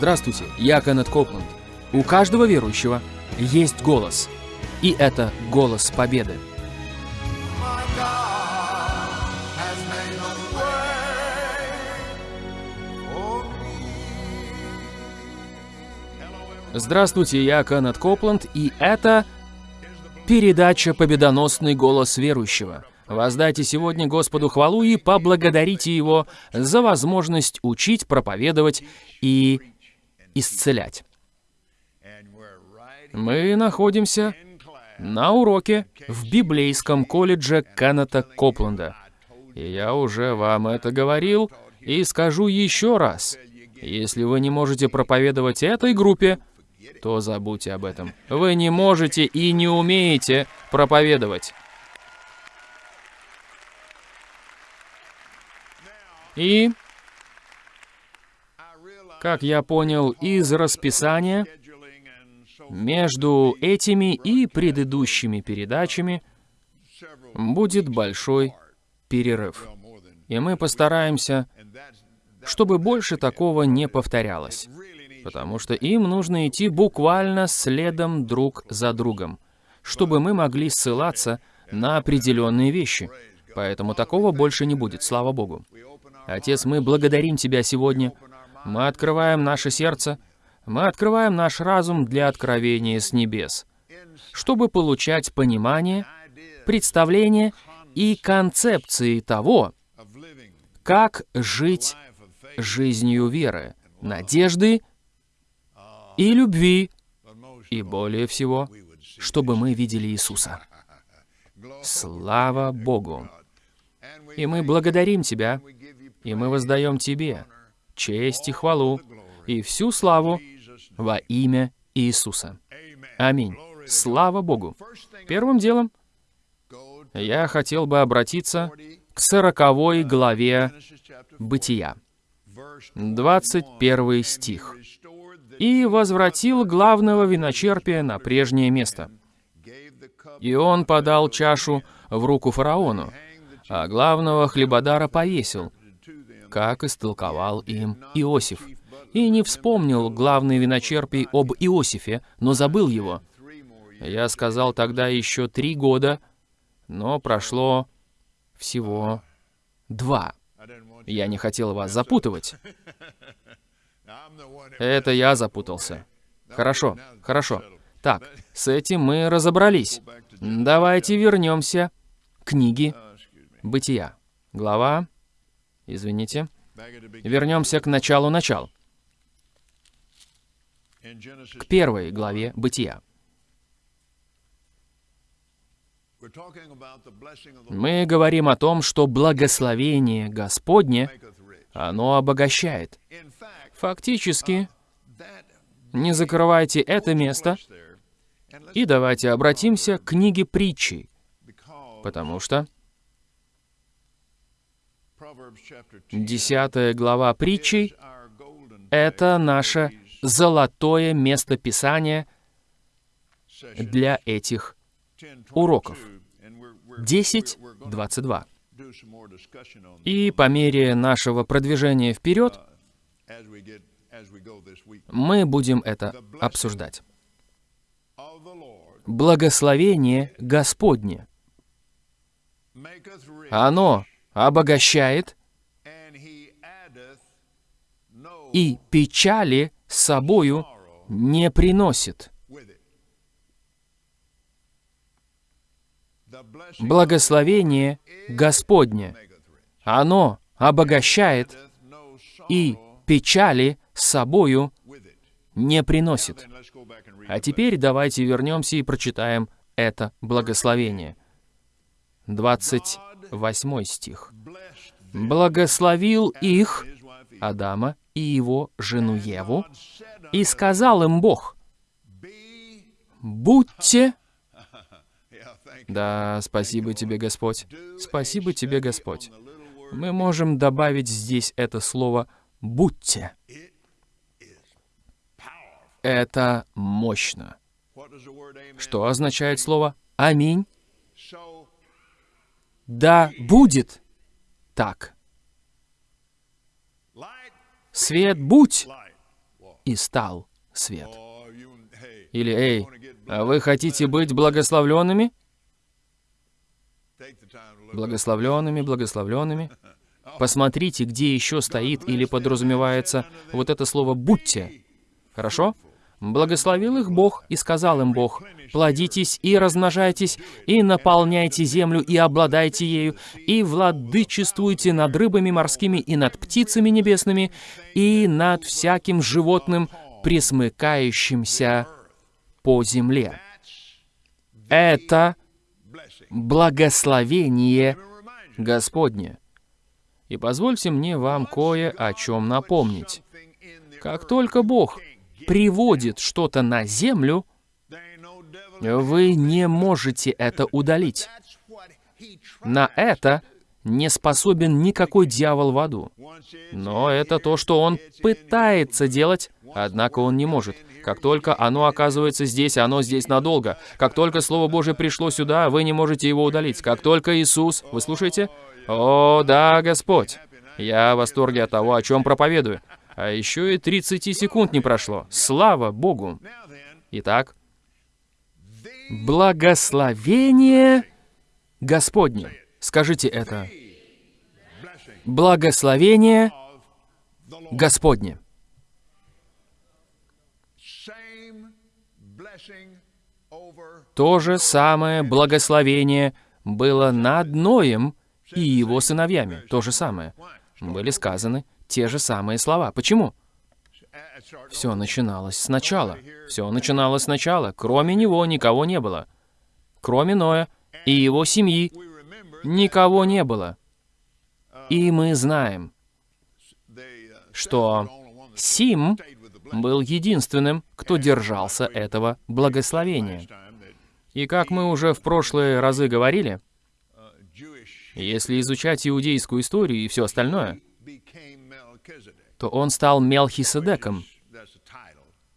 Здравствуйте, я Кеннет Копланд. У каждого верующего есть голос. И это голос победы. Здравствуйте, я Кеннет Копланд, и это передача «Победоносный голос верующего». Воздайте сегодня Господу хвалу и поблагодарите Его за возможность учить, проповедовать и исцелять. Мы находимся на уроке в библейском колледже Кеннета Копланда. И я уже вам это говорил и скажу еще раз. Если вы не можете проповедовать этой группе, то забудьте об этом. Вы не можете и не умеете проповедовать. И, как я понял из расписания, между этими и предыдущими передачами будет большой перерыв. И мы постараемся, чтобы больше такого не повторялось. Потому что им нужно идти буквально следом друг за другом, чтобы мы могли ссылаться на определенные вещи. Поэтому такого больше не будет, слава Богу. Отец, мы благодарим Тебя сегодня. Мы открываем наше сердце, мы открываем наш разум для откровения с небес, чтобы получать понимание, представление и концепции того, как жить жизнью веры, надежды и любви, и более всего, чтобы мы видели Иисуса. Слава Богу! И мы благодарим Тебя, и мы воздаем Тебе честь и хвалу, и всю славу во имя Иисуса. Аминь. Слава Богу. Первым делом я хотел бы обратиться к сороковой главе Бытия, 21 стих. «И возвратил главного виночерпия на прежнее место. И он подал чашу в руку фараону, а главного хлебодара повесил, как истолковал им Иосиф. И не вспомнил главный виночерпий об Иосифе, но забыл его. Я сказал тогда еще три года, но прошло всего два. Я не хотел вас запутывать. Это я запутался. Хорошо, хорошо. Так, с этим мы разобрались. Давайте вернемся к книге Бытия. Глава... Извините. Вернемся к началу начал. К первой главе Бытия. Мы говорим о том, что благословение Господне, оно обогащает. Фактически, не закрывайте это место, и давайте обратимся к книге притчи, потому что десятая глава притчи — это наше золотое место Писания для этих уроков. 10.22. И по мере нашего продвижения вперед мы будем это обсуждать. Благословение Господне. Оно обогащает и печали с собою не приносит. Благословение Господне. Оно обогащает и печали с собою не приносит. А теперь давайте вернемся и прочитаем это благословение. 28 стих. «Благословил их, Адама и его жену Еву, и сказал им Бог, «Будьте...» Да, спасибо тебе, Господь. Спасибо тебе, Господь. Мы можем добавить здесь это слово «будьте». Это мощно. Что означает слово «Аминь»? Да будет так. Свет будь, и стал свет. Или, эй, а вы хотите быть благословленными? Благословленными, благословленными. Посмотрите, где еще стоит или подразумевается вот это слово «будьте». Хорошо? Благословил их Бог, и сказал им Бог, «Плодитесь и размножайтесь, и наполняйте землю, и обладайте ею, и владычествуйте над рыбами морскими, и над птицами небесными, и над всяким животным, присмыкающимся по земле». Это благословение Господне. И позвольте мне вам кое о чем напомнить. Как только Бог приводит что-то на землю, вы не можете это удалить. На это не способен никакой дьявол в аду. Но это то, что он пытается делать, однако он не может. Как только оно оказывается здесь, оно здесь надолго. Как только Слово Божие пришло сюда, вы не можете его удалить. Как только Иисус... Вы слушаете? О, да, Господь. Я в восторге от того, о чем проповедую. А еще и 30 секунд не прошло. Слава Богу. Итак, благословение Господне. Скажите это. Благословение Господне. То же самое благословение было над Ноем и его сыновьями. То же самое. Были сказаны те же самые слова. Почему? Все начиналось сначала. Все начиналось сначала. Кроме него никого не было. Кроме Ноя и его семьи никого не было. И мы знаем, что Сим был единственным, кто держался этого благословения. И как мы уже в прошлые разы говорили, если изучать иудейскую историю и все остальное, то он стал Мелхиседеком.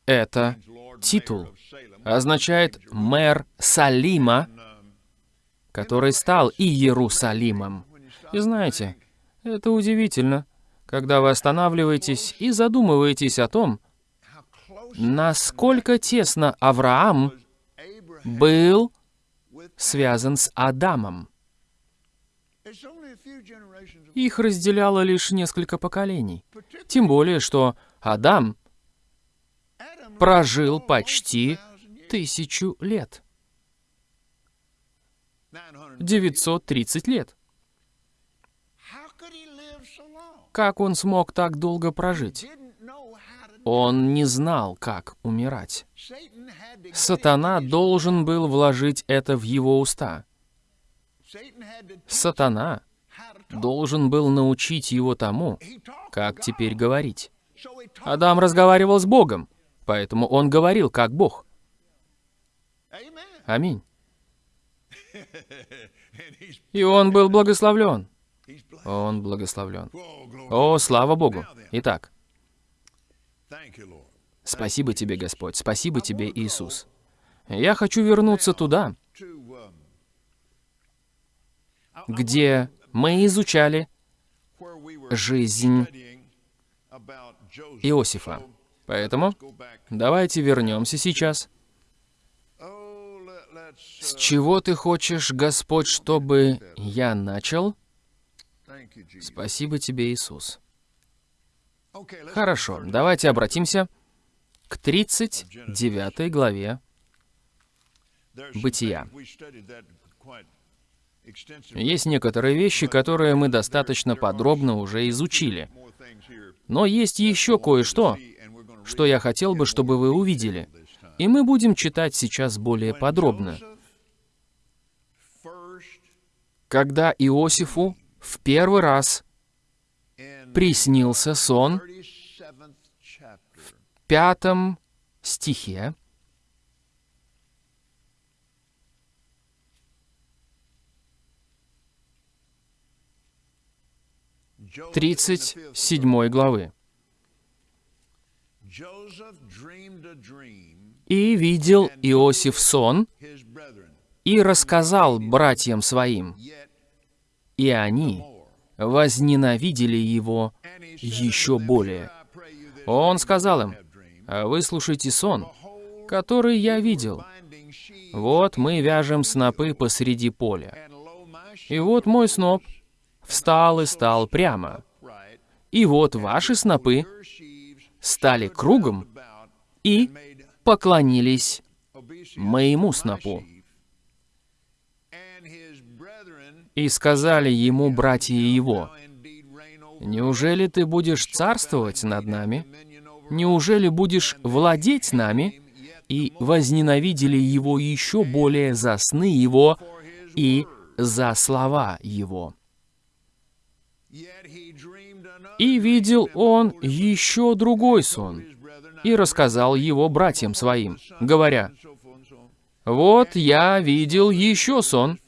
Это титул. Означает «мэр Салима», который стал Иерусалимом. И знаете, это удивительно, когда вы останавливаетесь и задумываетесь о том, насколько тесно Авраам был связан с Адамом. Их разделяло лишь несколько поколений. Тем более, что Адам прожил почти тысячу лет. 930 лет. Как он смог так долго прожить? Он не знал, как умирать. Сатана должен был вложить это в его уста. Сатана должен был научить его тому, как теперь говорить. Адам разговаривал с Богом, поэтому он говорил как Бог. Аминь. И он был благословлен. Он благословлен. О, слава Богу. Итак, спасибо тебе, Господь, спасибо тебе, Иисус. Я хочу вернуться туда, где мы изучали жизнь Иосифа. Поэтому давайте вернемся сейчас. С чего ты хочешь, Господь, чтобы я начал? Спасибо тебе, Иисус. Хорошо, давайте обратимся к 39 главе Бытия. Есть некоторые вещи, которые мы достаточно подробно уже изучили. Но есть еще кое-что, что я хотел бы, чтобы вы увидели. И мы будем читать сейчас более подробно. Когда Иосифу в первый раз приснился сон в пятом стихе, 37 главы. «И видел Иосиф сон, и рассказал братьям своим, и они возненавидели его еще более. Он сказал им, А выслушайте сон, который я видел. Вот мы вяжем снопы посреди поля. И вот мой сноп встал и стал прямо. И вот ваши снопы стали кругом и поклонились моему снопу. И сказали ему братья его, «Неужели ты будешь царствовать над нами? Неужели будешь владеть нами?» И возненавидели его еще более за сны его и за слова его. И видел он еще другой сон, и рассказал его братьям своим, говоря. «Вот я видел еще сон,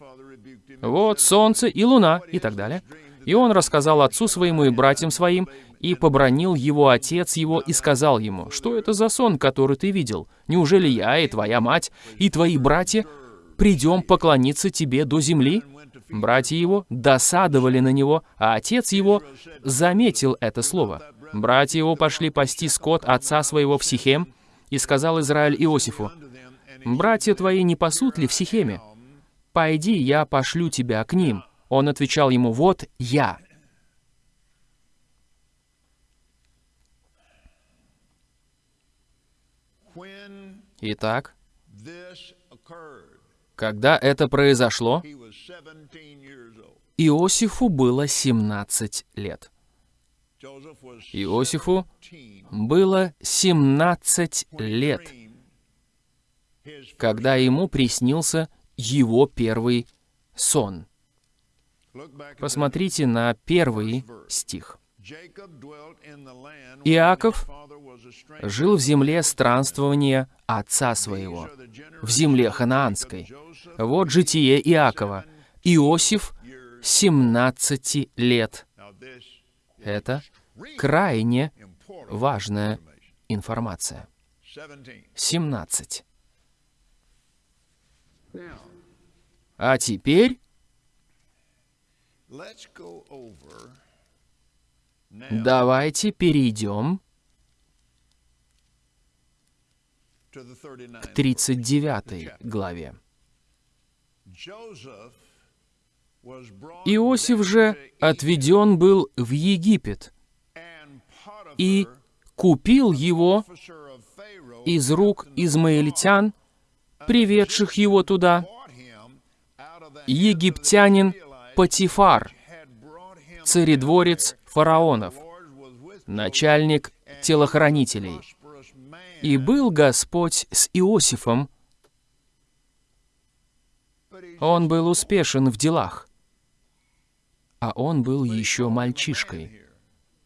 вот солнце и луна» и так далее. И он рассказал отцу своему и братьям своим, и побронил его отец его и сказал ему, «Что это за сон, который ты видел? Неужели я и твоя мать и твои братья придем поклониться тебе до земли?» Братья его досадовали на него, а отец его заметил это слово. Братья его пошли пасти скот отца своего в Сихем, и сказал Израиль Иосифу, «Братья твои не пасут ли в Сихеме? Пойди, я пошлю тебя к ним». Он отвечал ему, «Вот я». Итак, когда это произошло, he was 17 years old. Иосифу было 17 лет. Иосифу 17 было 17 when he лет, когда ему приснился его первый сон. Посмотрите на первый стих. Иаков жил в земле странствования отца своего, в земле ханаанской. Вот житие Иакова. Иосиф Years. 17 лет. Это крайне важная информация. 17. 17. Now, А теперь давайте перейдем to the 39th. к 39 главе. Иосиф же отведен был в Египет и купил его из рук измаильтян, приведших его туда, египтянин him царедворец фараонов, начальник телохранителей. И был Господь с Иосифом, он был успешен в делах. А он был еще мальчишкой.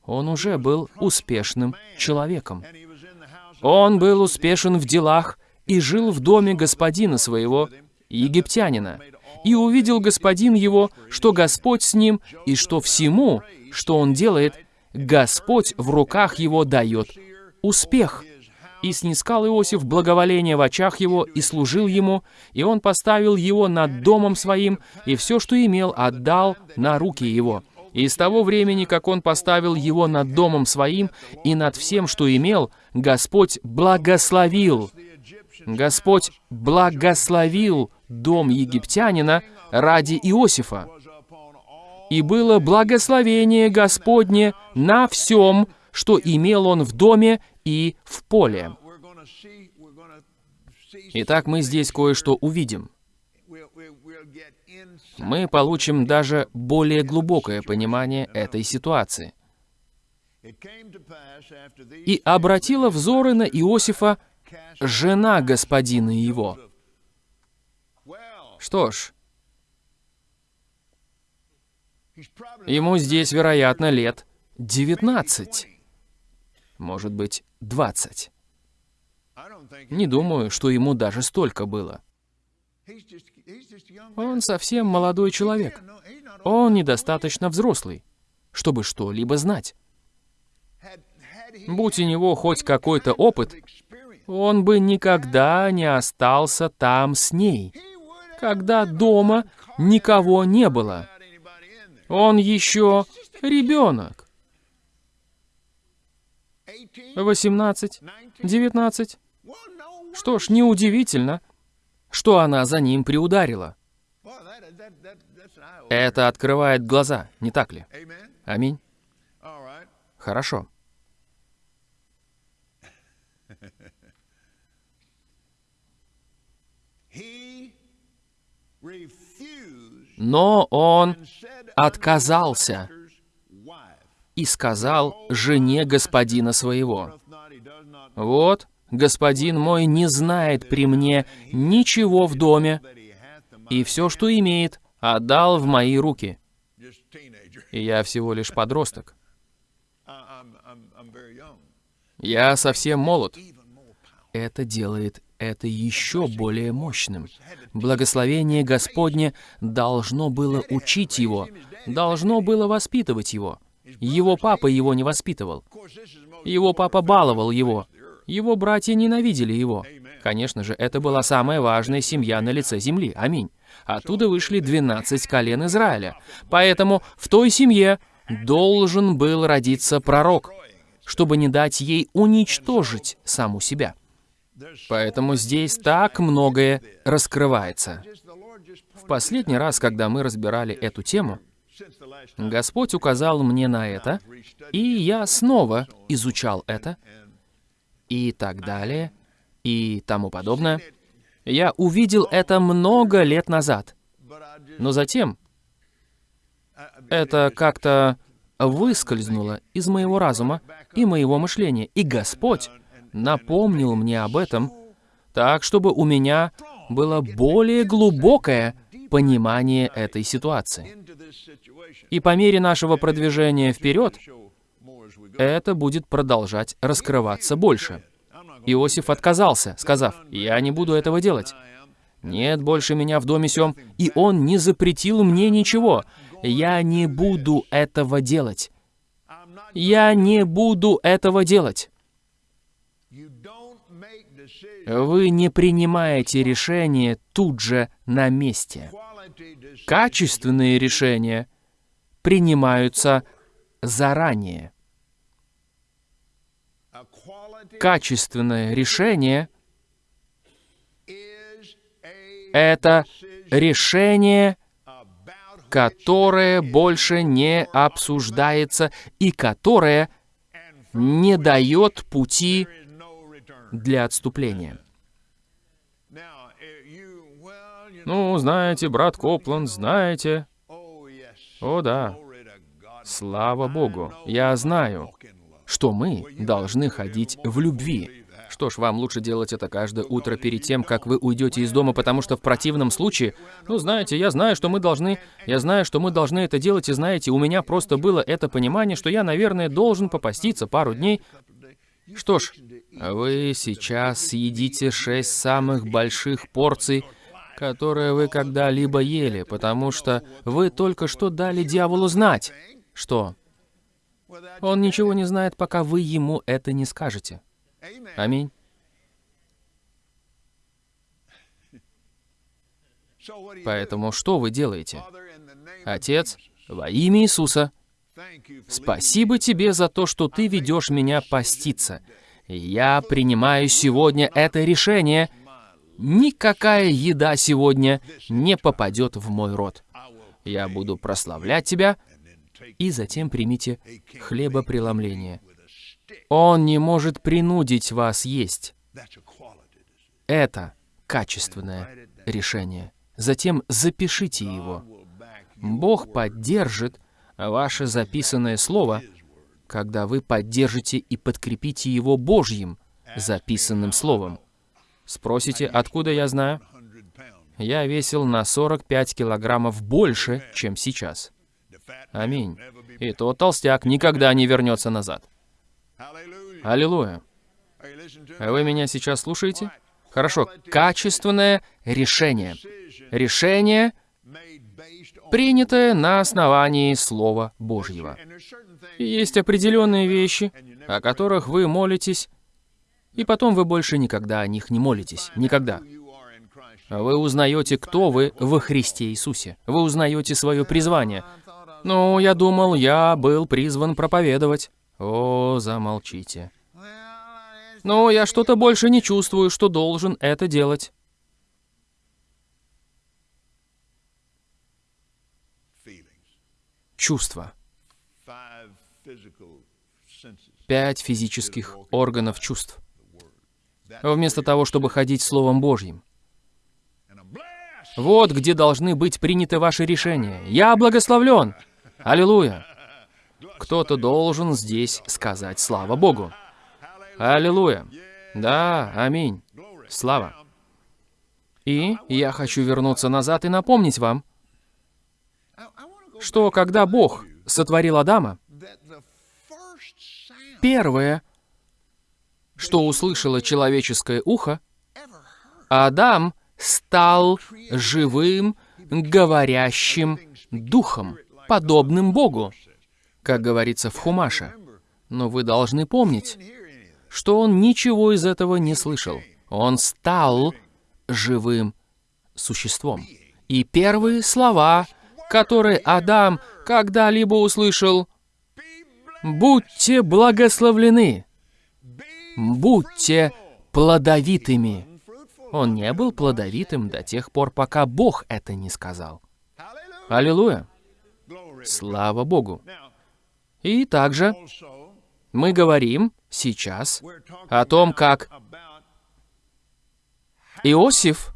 Он уже был успешным человеком. Он был успешен в делах и жил в доме господина своего, египтянина. И увидел господин его, что Господь с ним, и что всему, что он делает, Господь в руках его дает успех. И снискал Иосиф благоволение в очах его, и служил ему, и он поставил его над домом своим, и все, что имел, отдал на руки его. И с того времени, как он поставил его над домом своим и над всем, что имел, Господь благословил. Господь благословил дом египтянина ради Иосифа. И было благословение Господне на всем, что имел он в доме и в поле. Итак, мы здесь кое-что увидим. Мы получим даже более глубокое понимание этой ситуации. И обратила взоры на Иосифа жена господина его. Что ж, ему здесь, вероятно, лет 19, может быть, 20. I don't think Не думаю, что ему даже столько было. Он совсем молодой человек. Он недостаточно взрослый, чтобы что-либо знать. Будь у него хоть какой-то опыт, он бы никогда не остался там с ней, когда дома никого не было. Он еще ребенок. 18 18, 19. Что ж, неудивительно, что она за ним приударила. Это открывает глаза, не так ли? Аминь. Хорошо. Но он отказался и сказал жене господина своего, «Вот, господин мой не знает при мне ничего в доме, и все, что имеет, отдал в мои руки. И я всего лишь подросток. Я совсем молод. Это делает это еще более мощным. Благословение Господне должно было учить его, должно было воспитывать его. Его папа его не воспитывал. Его папа баловал его. Его братья ненавидели его. Конечно же, это была самая важная семья на лице земли. Аминь. Оттуда вышли 12 колен Израиля. Поэтому в той семье должен был родиться пророк, чтобы не дать ей уничтожить саму себя. Поэтому здесь так многое раскрывается. В последний раз, когда мы разбирали эту тему, Господь указал мне на это, и я снова изучал это, и так далее, и тому подобное. Я увидел это много лет назад. Но затем это как-то выскользнуло из моего разума и моего мышления. И Господь напомнил мне об этом, так, чтобы у меня было более глубокое понимание этой ситуации. И по мере нашего продвижения вперед, это будет продолжать раскрываться больше. Иосиф отказался, сказав, «Я не буду этого делать. Нет больше меня в доме сём, и он не запретил мне ничего. Я не буду этого делать. Я не буду этого делать. Вы не принимаете решения тут же на месте. Качественные решения принимаются заранее. Качественное решение — это решение, которое больше не обсуждается и которое не дает пути для отступления. Ну, знаете, брат Копланд, знаете. О, да. Слава Богу, я знаю, что мы должны ходить в любви. Что ж, вам лучше делать это каждое утро перед тем, как вы уйдете из дома, потому что в противном случае, ну, знаете, я знаю, что мы должны, я знаю, что мы должны это делать, и знаете, у меня просто было это понимание, что я, наверное, должен попаститься пару дней. Что ж, вы сейчас съедите шесть самых больших порций, которые вы когда-либо ели, потому что вы только что дали дьяволу знать, что он ничего не знает, пока вы ему это не скажете. Аминь. Поэтому что вы делаете? Отец, во имя Иисуса, спасибо тебе за то, что ты ведешь меня поститься. Я принимаю сегодня это решение. Никакая еда сегодня не попадет в мой рот. Я буду прославлять тебя, и затем примите хлебопреломление. Он не может принудить вас есть. Это качественное решение. Затем запишите его. Бог поддержит ваше записанное слово, когда вы поддержите и подкрепите его Божьим записанным словом. Спросите, откуда я знаю? Я весил на 45 килограммов больше, чем сейчас. Аминь. И тот толстяк никогда не вернется назад. Аллилуйя. Вы меня сейчас слушаете? Хорошо. Качественное решение. Решение, принятое на основании Слова Божьего. И есть определенные вещи, о которых вы молитесь, и потом вы больше никогда о них не молитесь. Никогда. Вы узнаете, кто вы во Христе Иисусе. Вы узнаете свое призвание. Ну, я думал, я был призван проповедовать. О, замолчите. Но я что-то больше не чувствую, что должен это делать. Чувства. Пять физических органов чувств. Вместо того, чтобы ходить Словом Божьим. Вот где должны быть приняты ваши решения. Я благословлен. Аллилуйя. Кто-то должен здесь сказать «Слава Богу». Аллилуйя. Да, аминь. Слава. И я хочу вернуться назад и напомнить вам, что когда Бог сотворил Адама, первое, что услышало человеческое ухо, Адам стал живым, говорящим духом, подобным Богу, как говорится в Хумаше. Но вы должны помнить, что он ничего из этого не слышал. Он стал живым существом. И первые слова, которые Адам когда-либо услышал, «Будьте благословлены, будьте плодовитыми». Он не был плодовитым до тех пор, пока Бог это не сказал. Аллилуйя! Слава Богу! И также мы говорим сейчас о том, как Иосиф,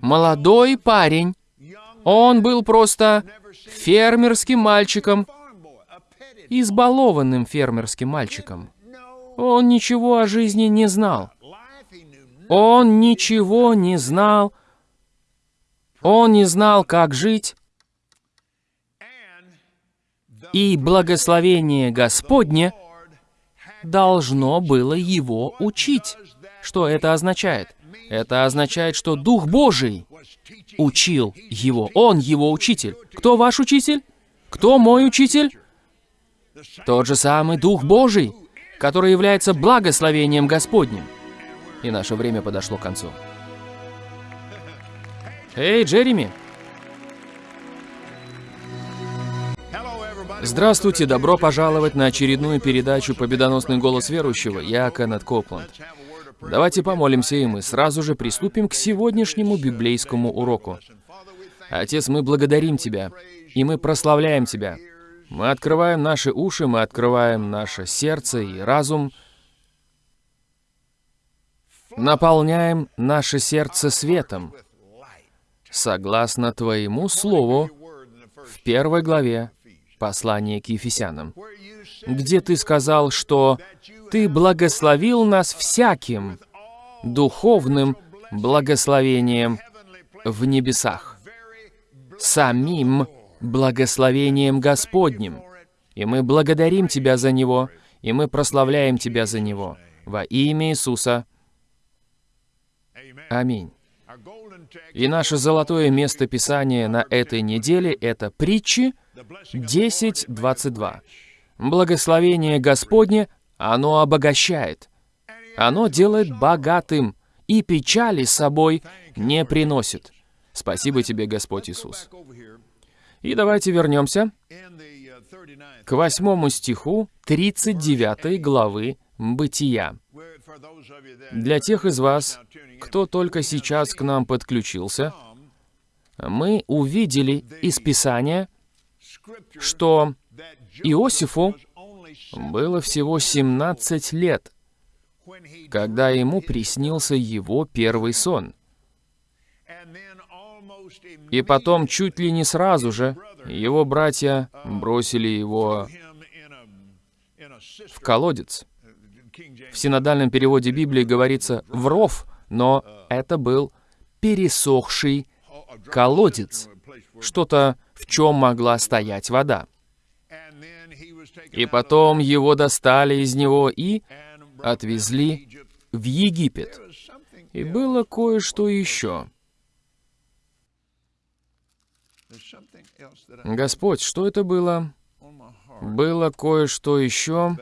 молодой парень, он был просто фермерским мальчиком, избалованным фермерским мальчиком. Он ничего о жизни не знал. Он ничего не знал. Он не знал, как жить. И благословение Господне должно было его учить. Что это означает? Это означает, что Дух Божий учил его. Он его учитель. Кто ваш учитель? Кто мой учитель? Тот же самый Дух Божий, который является благословением Господним. И наше время подошло к концу. Эй, Джереми! Здравствуйте, добро пожаловать на очередную передачу «Победоносный голос верующего». Я Кеннет Копланд. Давайте помолимся, и мы сразу же приступим к сегодняшнему библейскому уроку. Отец, мы благодарим Тебя, и мы прославляем Тебя. Мы открываем наши уши, мы открываем наше сердце и разум, наполняем наше сердце светом, согласно Твоему Слову в первой главе послания к Ефесянам, где Ты сказал, что Ты благословил нас всяким духовным благословением в небесах, самим благословением Господним. И мы благодарим Тебя за него, и мы прославляем Тебя за него. Во имя Иисуса. Аминь. И наше золотое место Писания на этой неделе — это притчи the blessing of 10.22. Благословение Господне, оно обогащает. Оно делает богатым и печали с собой не приносит. Спасибо тебе, Господь Иисус. И давайте вернемся in the 39th, к восьмому стиху 39 главы Бытия. Для тех из вас, кто только сейчас к нам подключился, мы увидели из Писания, что Иосифу было всего 17 лет, когда ему приснился его первый сон. И потом чуть ли не сразу же его братья бросили его в колодец. В синодальном переводе Библии говорится «в ров», но это был пересохший колодец, что-то, в чем могла стоять вода. И потом его достали из него и отвезли в Египет. И было кое-что еще. Господь, что это было? Было кое-что еще,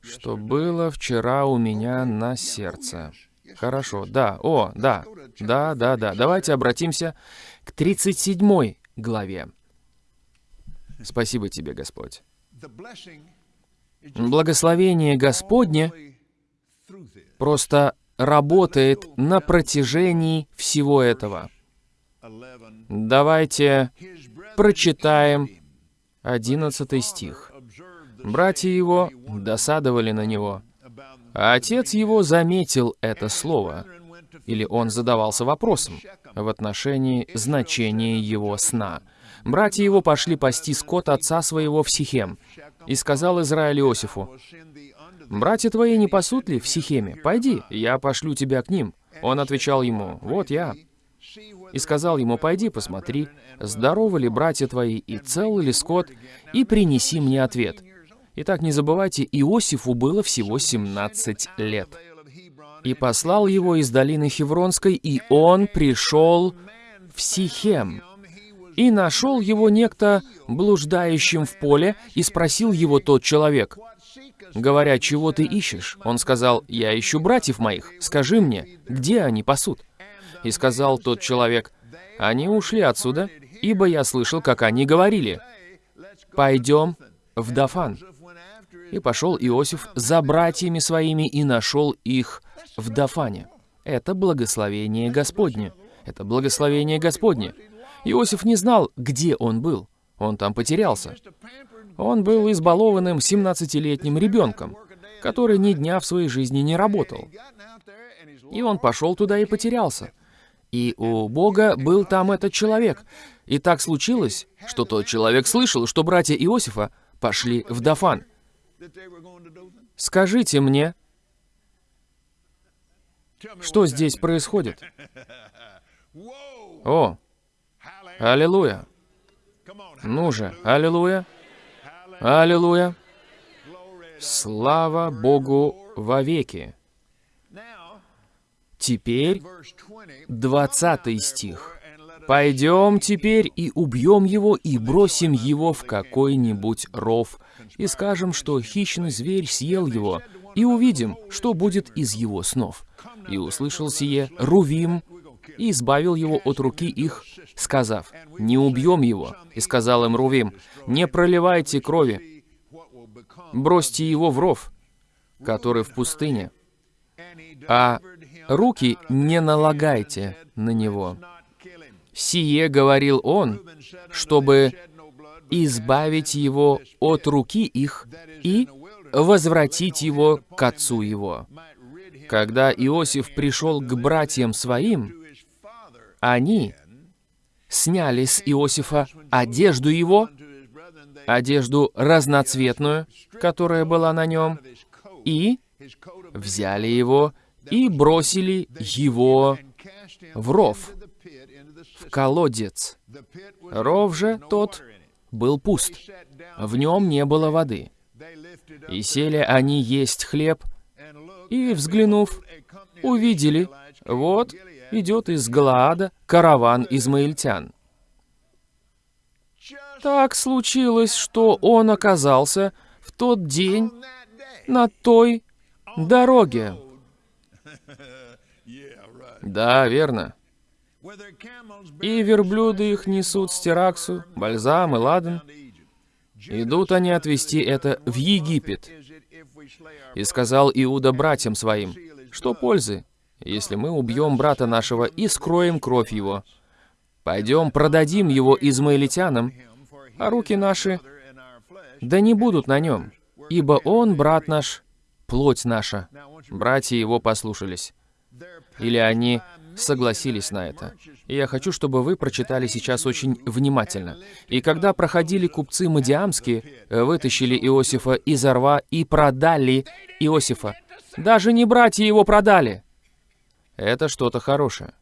что было вчера у меня на сердце. Хорошо, да, о, да, да, да, да. Давайте обратимся к 37 главе. Спасибо тебе, Господь. Благословение Господне просто работает на протяжении всего этого. Давайте прочитаем 11 стих. Братья его досадовали на него. А отец его заметил это слово, или он задавался вопросом в отношении значения его сна. Братья его пошли пасти скот отца своего в Сихем, и сказал Израиль Иосифу, «Братья твои не пасут ли в Сихеме? Пойди, я пошлю тебя к ним». Он отвечал ему, «Вот я». И сказал ему, «Пойди, посмотри, здоровы ли братья твои, и цел ли скот, и принеси мне ответ». Итак, не забывайте, Иосифу было всего 17 лет. И послал его из долины Хевронской, и он пришел в Сихем. И нашел его некто блуждающим в поле, и спросил его тот человек, говоря, «Чего ты ищешь?» Он сказал, «Я ищу братьев моих, скажи мне, где они пасут?» И сказал тот человек, «Они ушли отсюда, ибо я слышал, как они говорили, «Пойдем в Дафан». И пошел Иосиф за братьями своими и нашел их в Дафане. Это благословение Господне. Это благословение Господне. Иосиф не знал, где он был. Он там потерялся. Он был избалованным 17-летним ребенком, который ни дня в своей жизни не работал. И он пошел туда и потерялся. И у Бога был там этот человек. И так случилось, что тот человек слышал, что братья Иосифа пошли в Дафан. Скажите мне, что здесь происходит? О, аллилуйя. Ну же, аллилуйя. Аллилуйя. Слава Богу вовеки. Теперь 20 стих. «Пойдем теперь и убьем его, и бросим его в какой-нибудь ров, и скажем, что хищный зверь съел его, и увидим, что будет из его снов». И услышал сие Рувим, и избавил его от руки их, сказав, «Не убьем его». И сказал им Рувим, «Не проливайте крови, бросьте его в ров, который в пустыне, а руки не налагайте на него». Сие говорил он, чтобы избавить его от руки их и возвратить его к отцу его. Когда Иосиф пришел к братьям своим, они сняли с Иосифа одежду его, одежду разноцветную, которая была на нем, и взяли его и бросили его в ров, в колодец. Ров же тот был пуст, в нем не было воды. И сели они есть хлеб, и, взглянув, увидели, вот идет из Галаада караван измаильтян. Так случилось, что он оказался в тот день на той дороге. Да, верно. И верблюды их несут стираксу, бальзам и ладан. Идут они отвезти это в Египет. И сказал Иуда братьям своим, что пользы, если мы убьем брата нашего и скроем кровь его. Пойдем продадим его измаилитянам, а руки наши да не будут на нем, ибо он, брат наш, плоть наша. Братья его послушались. Или они согласились на это. И я хочу, чтобы вы прочитали сейчас очень внимательно. «И когда проходили купцы Мадиамские, вытащили Иосифа из орва и продали Иосифа. Даже не братья его продали, это что-то хорошее.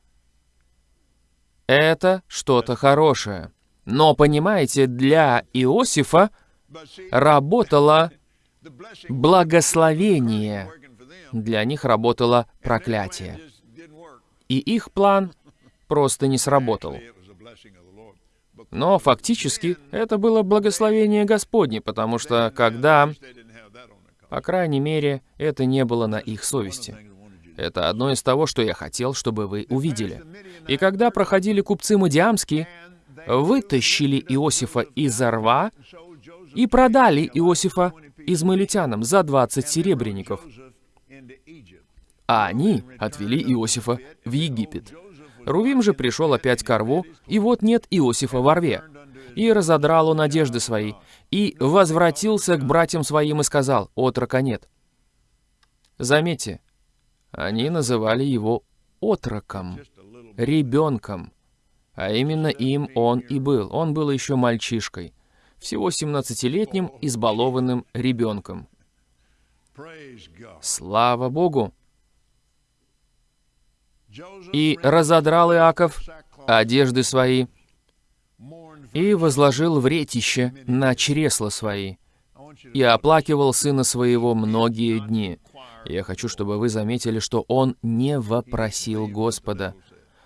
Это что-то хорошее. Но, понимаете, для Иосифа работало благословение. Для них работало проклятие. И их план просто не сработал. Но фактически это было благословение Господне, потому что когда, по крайней мере, это не было на их совести. Это одно из того, что я хотел, чтобы вы увидели. И когда проходили купцы Мадиамские, вытащили Иосифа из рва и продали Иосифа измаилитянам за 20 серебряников, а они отвели Иосифа в Египет. Рувим же пришел опять к рву, и вот нет Иосифа во рве. И разодрал он одежды свои, и возвратился к братьям своим и сказал, «Отрока нет». Заметьте, они называли его отроком, ребенком, а именно им он и был. Он был еще мальчишкой, всего 17-летним избалованным ребенком. Слава Богу! И разодрал Иаков одежды свои, и возложил вретище на чресла свои, и оплакивал сына своего многие дни. Я хочу, чтобы вы заметили, что он не вопросил Господа.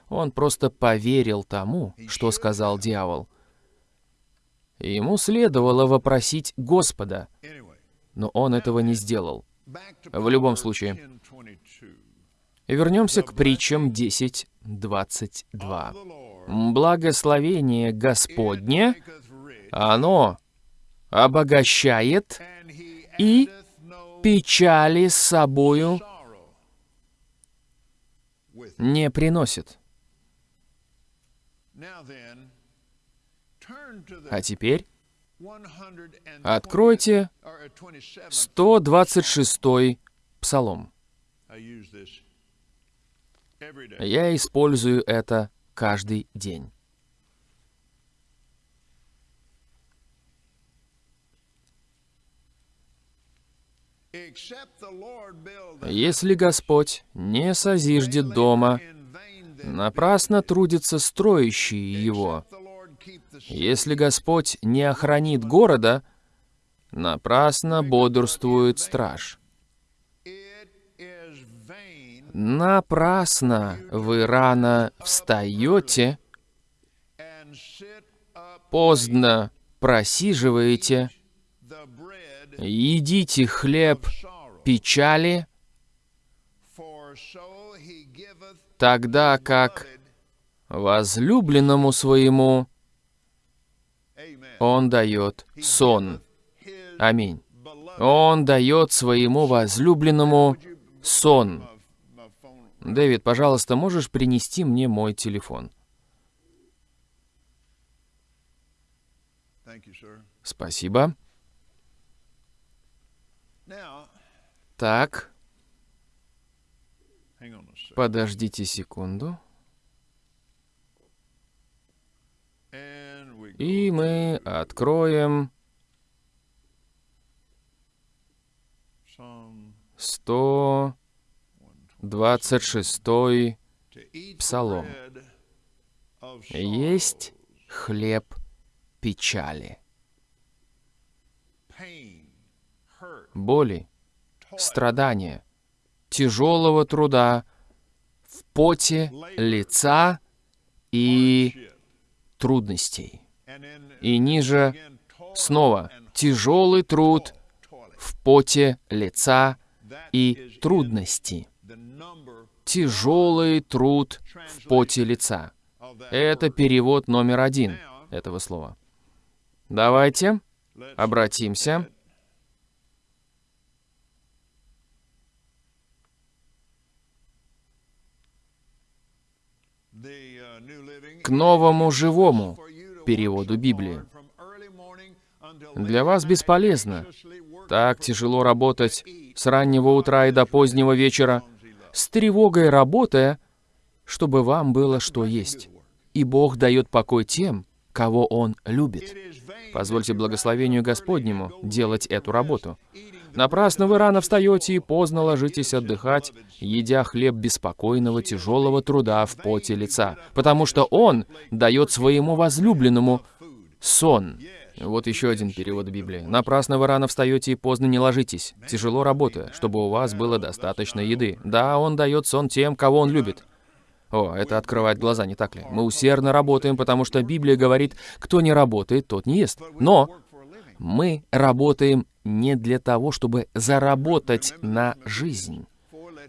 Он просто поверил тому, что сказал дьявол. Ему следовало вопросить Господа, но он этого не сделал. В любом случае, вернемся к притчам 10.22. Благословение Господне, оно обогащает и печали с собою не приносит. А теперь откройте 126 Псалом. Я использую это каждый день. Если Господь не созиждет дома, напрасно трудятся строящие его. Если Господь не охранит города, напрасно бодрствует страж. Напрасно вы рано встаете, поздно просиживаете, едите хлеб печали, тогда как возлюбленному своему он дает сон. Аминь. Он дает своему возлюбленному сон. Дэвид, пожалуйста, можешь принести мне мой телефон? Спасибо. Так. Подождите секунду. И мы откроем 126 Псалом. Есть хлеб печали, боли, страдания, тяжелого труда, в поте лица и трудностей. И ниже снова тяжелый труд в поте лица и трудности. Тяжелый труд в поте лица. Это перевод номер один этого слова. Давайте обратимся к новому живому переводу Библии. Для вас бесполезно так тяжело работать с раннего утра и до позднего вечера, с тревогой работая, чтобы вам было что есть. И Бог дает покой тем, кого Он любит. Позвольте благословению Господнему делать эту работу. Напрасно вы рано встаете и поздно ложитесь отдыхать, едя хлеб беспокойного, тяжелого труда в поте лица, потому что Он дает своему возлюбленному сон. Вот еще один перевод Библии. «Напрасно вы рано встаете и поздно не ложитесь, тяжело работая, чтобы у вас было достаточно еды. Да, Он дает сон тем, кого Он любит». О, это открывает глаза, не так ли? Мы усердно работаем, потому что Библия говорит, кто не работает, тот не ест. Но мы работаем не для того, чтобы заработать на жизнь.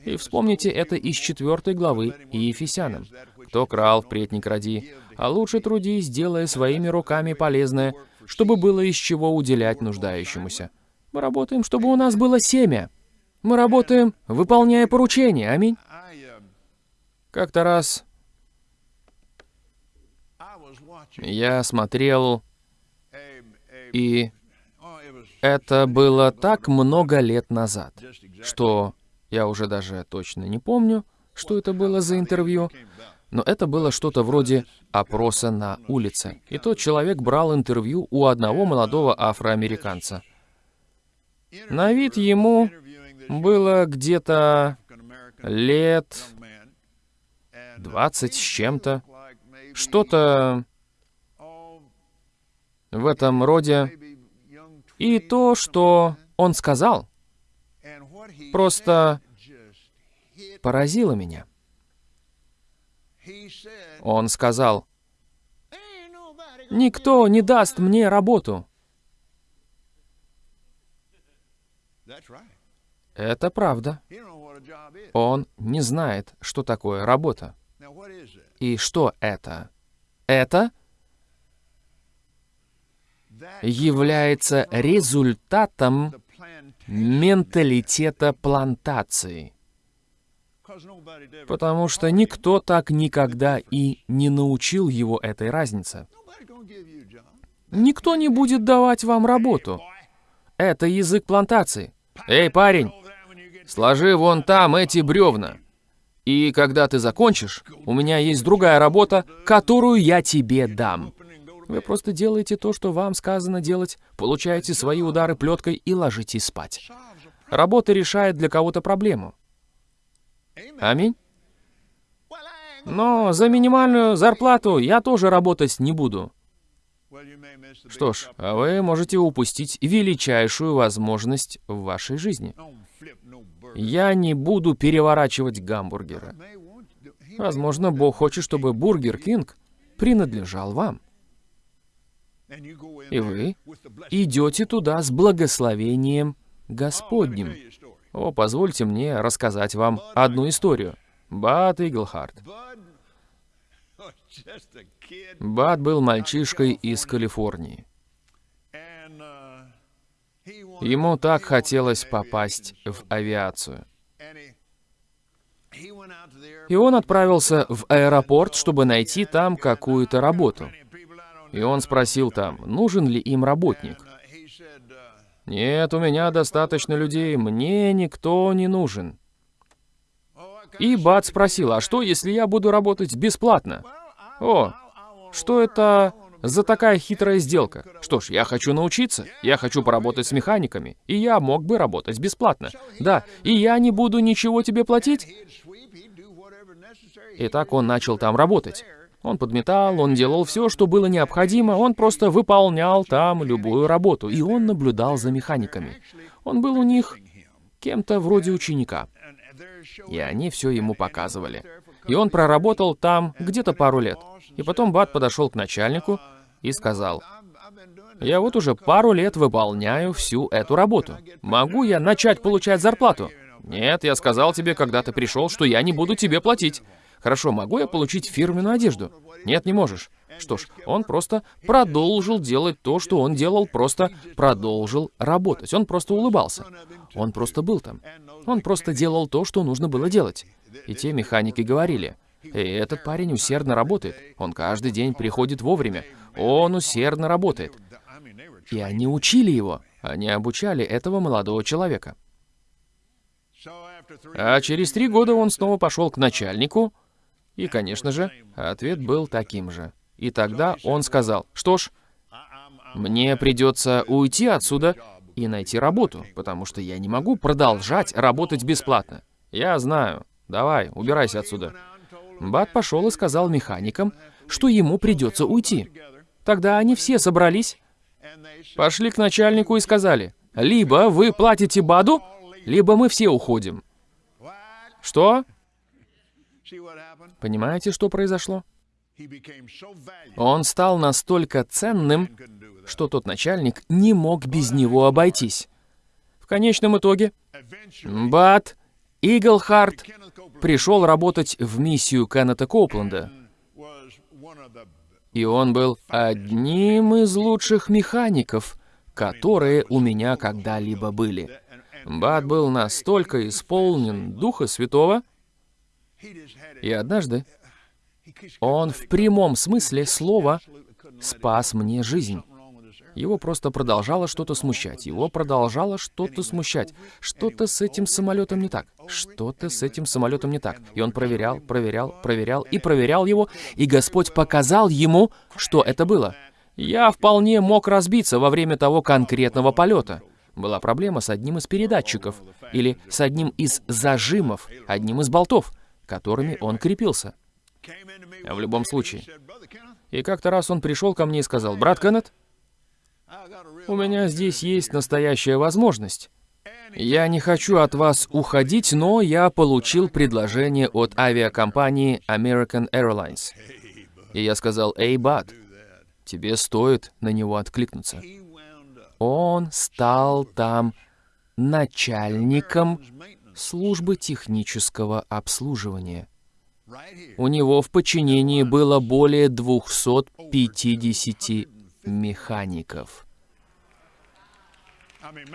И вспомните это из четвертой главы Ефесянам. «Кто крал, впредь не кради, а лучше трудись, делая своими руками полезное, чтобы было из чего уделять нуждающемуся». Мы работаем, чтобы у нас было семя. Мы работаем, выполняя поручения. Аминь. Как-то раз я смотрел, и это было так много лет назад, что я уже даже точно не помню, что это было за интервью, но это было что-то вроде опроса на улице. И тот человек брал интервью у одного молодого афроамериканца. На вид ему было где-то лет young man, and, uh, 20 с чем-то, что-то в этом роде. И 20, то, что он сказал, просто поразило меня. Он сказал, "Ain't nobody gonna «Никто не даст мне работу». Это правда. Он не знает, что такое работа. И что это? Это является результатом менталитета плантации. Потому что никто так никогда и не научил его этой разнице. Никто не будет давать вам работу. Это язык плантации. Эй, парень, сложи вон там эти бревна. И когда ты закончишь, у меня есть другая работа, которую я тебе дам. Вы просто делаете то, что вам сказано делать, получаете свои удары плеткой и ложитесь спать. Работа решает для кого-то проблему. Аминь. Но за минимальную зарплату я тоже работать не буду. Что ж, а вы можете упустить величайшую возможность в вашей жизни. Я не буду переворачивать гамбургеры. Возможно, Бог хочет, чтобы Burger King принадлежал вам. И вы идете туда с благословением Господним. О, позвольте мне рассказать вам одну историю. Бат Иглхарт. Бат был мальчишкой из Калифорнии. Ему так хотелось попасть в авиацию. И он отправился в аэропорт, чтобы найти там какую-то работу. И он спросил там, нужен ли им работник. «Нет, у меня достаточно людей, мне никто не нужен». И Бат спросил, а что, если я буду работать бесплатно? О, что это за такая хитрая сделка? Что ж, я хочу научиться, я хочу поработать с механиками, и я мог бы работать бесплатно. Да, и я не буду ничего тебе платить. И так он начал там работать. Он подметал, он делал все, что было необходимо, он просто выполнял там любую работу, и он наблюдал за механиками. Он был у них кем-то вроде ученика, и они все ему показывали. И он проработал там где-то пару лет. И потом Бат подошел к начальнику и сказал. «Я вот уже пару лет выполняю всю эту работу. Могу я начать получать зарплату?» «Нет, я сказал тебе, когда ты пришел, что я не буду тебе платить». «Хорошо, могу я получить фирменную одежду?» «Нет, не можешь». Что ж, он просто продолжил делать то, что он делал, просто продолжил работать. Он просто улыбался. Он просто был там. Он просто делал то, что нужно было делать. И те механики говорили, «Эй, этот парень усердно работает. Он каждый день приходит вовремя. Он усердно работает». И они учили его. Они обучали этого молодого человека. А через три года он снова пошел к начальнику, и, конечно же, ответ был таким же. И тогда он сказал, что ж, мне придется уйти отсюда и найти работу, потому что я не могу продолжать работать бесплатно. Я знаю. Давай, убирайся отсюда. Бат пошел и сказал механикам, что ему придется уйти. Тогда они все собрались, пошли к начальнику и сказали, либо вы платите Баду, либо мы все уходим. Что? Понимаете, что произошло? Он стал настолько ценным, что тот начальник не мог без него обойтись. В конечном итоге Бат Иглхарт пришел работать в миссию Кеннета Копленда, и он был одним из лучших механиков, которые у меня когда-либо были. Бат был настолько исполнен Духа Святого, и однажды он в прямом смысле слова спас мне жизнь. Его просто продолжало что-то смущать. Его продолжало что-то смущать. Что-то с этим самолетом не так. Что-то с этим самолетом не так. И он проверял, проверял, проверял и проверял его, и Господь показал ему, что это было. Я вполне мог разбиться во время того конкретного полета. Была проблема с одним из передатчиков, или с одним из зажимов, одним из болтов, которыми он крепился. В любом случае. И как-то раз он пришел ко мне и сказал, «Брат Кеннет, у меня здесь есть настоящая возможность. Я не хочу от вас уходить, но я получил предложение от авиакомпании American Airlines. И я сказал, «Эй, Бат, тебе стоит на него откликнуться». Он стал там начальником службы технического обслуживания. У него в подчинении было более 250 механиков.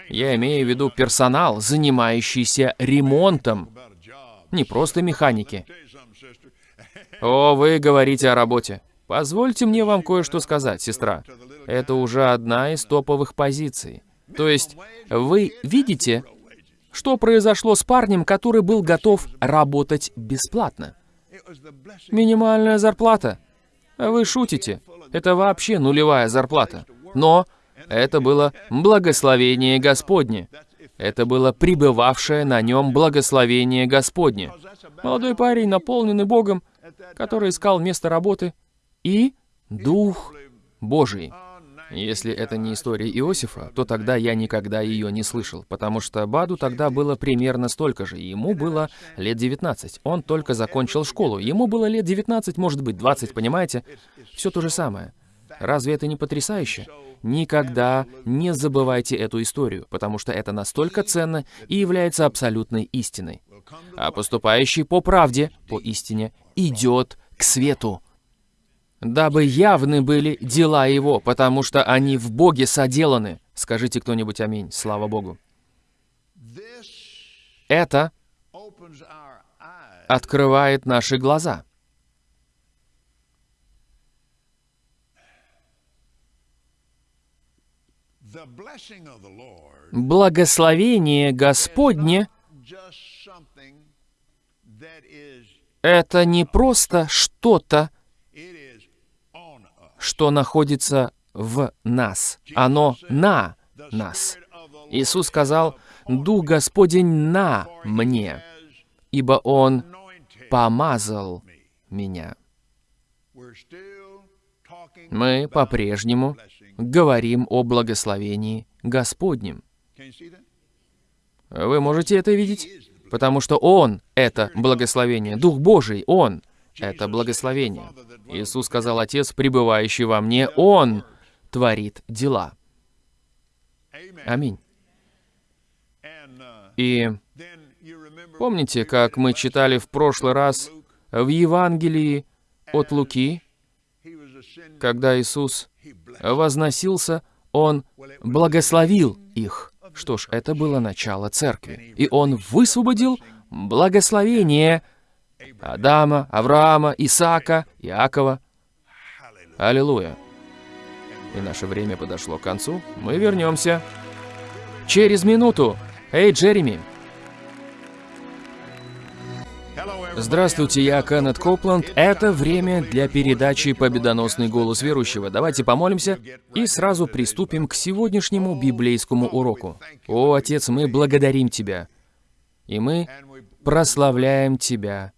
Я имею в виду персонал, занимающийся ремонтом, не просто механики. О, вы говорите о работе. Позвольте мне вам кое-что сказать, сестра. Это уже одна из топовых позиций. То есть, вы видите, что произошло с парнем, который был готов работать бесплатно? Минимальная зарплата. Вы шутите. Это вообще нулевая зарплата. Но это было благословение Господне. Это было пребывавшее на нем благословение Господне. Молодой парень, наполненный Богом, который искал место работы, и Дух Божий. Если это не история Иосифа, то тогда я никогда ее не слышал, потому что Баду тогда было примерно столько же, ему было лет 19. Он только закончил школу, ему было лет 19, может быть 20, понимаете? Все то же самое. Разве это не потрясающе? Никогда не забывайте эту историю, потому что это настолько ценно и является абсолютной истиной. А поступающий по правде, по истине, идет к свету дабы явны были дела Его, потому что они в Боге соделаны. Скажите кто-нибудь аминь, слава Богу. Это открывает наши глаза. Благословение Господне — это не просто что-то, что находится в нас. Оно на нас. Иисус сказал, «Дух Господень на мне, ибо Он помазал меня». Мы по-прежнему говорим о благословении Господнем. Вы можете это видеть? Потому что Он — это благословение. Дух Божий — Он — это благословение. Иисус сказал, Отец, пребывающий во мне, Он творит дела. Аминь. И помните, как мы читали в прошлый раз в Евангелии от Луки, когда Иисус возносился, Он благословил их. Что ж, это было начало церкви. И Он высвободил благословение Адама, Авраама, Исаака, Иакова. Аллилуйя. И наше время подошло к концу. Мы вернемся через минуту. Эй, Джереми. Здравствуйте, я Кеннет Копланд. Это время для передачи «Победоносный голос верующего». Давайте помолимся и сразу приступим к сегодняшнему библейскому уроку. О, Отец, мы благодарим Тебя, и мы прославляем Тебя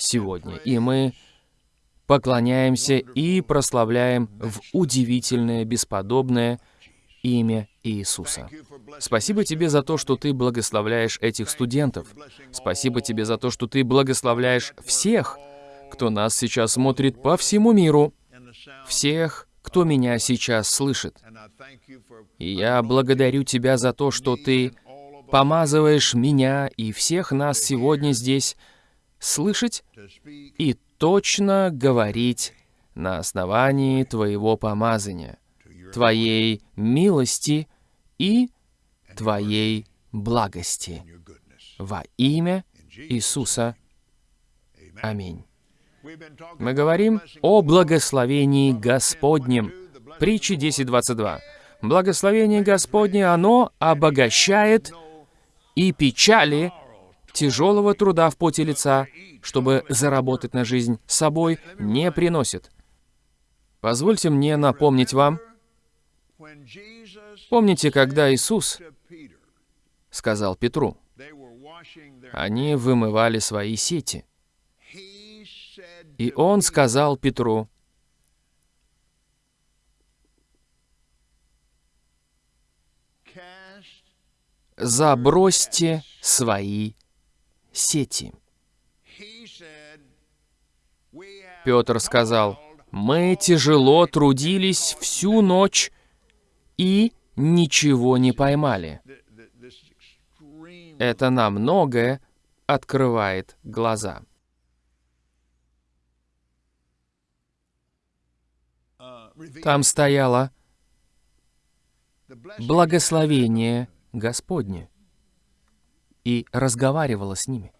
сегодня. И мы поклоняемся и прославляем в удивительное, бесподобное имя Иисуса. Спасибо тебе за то, что ты благословляешь этих студентов. Спасибо тебе за то, что ты благословляешь всех, кто нас сейчас смотрит по всему миру, всех, кто меня сейчас слышит. И я благодарю тебя за то, что ты помазываешь меня и всех нас сегодня здесь слышать и точно говорить на основании Твоего помазания, Твоей милости и Твоей благости. Во имя Иисуса. Аминь. Мы говорим о благословении Господнем. Притчи 10.22. Благословение Господне, оно обогащает и печали тяжелого труда в поте лица, чтобы заработать на жизнь собой, не приносит. Позвольте мне напомнить вам, помните, когда Иисус сказал Петру, они вымывали свои сети. И он сказал Петру, забросьте свои сети. He said, "We have Петр сказал, мы тяжело трудились всю ночь и ничего не поймали. Это на многое открывает глаза. Там стояло благословение Господне и разговаривало с ними.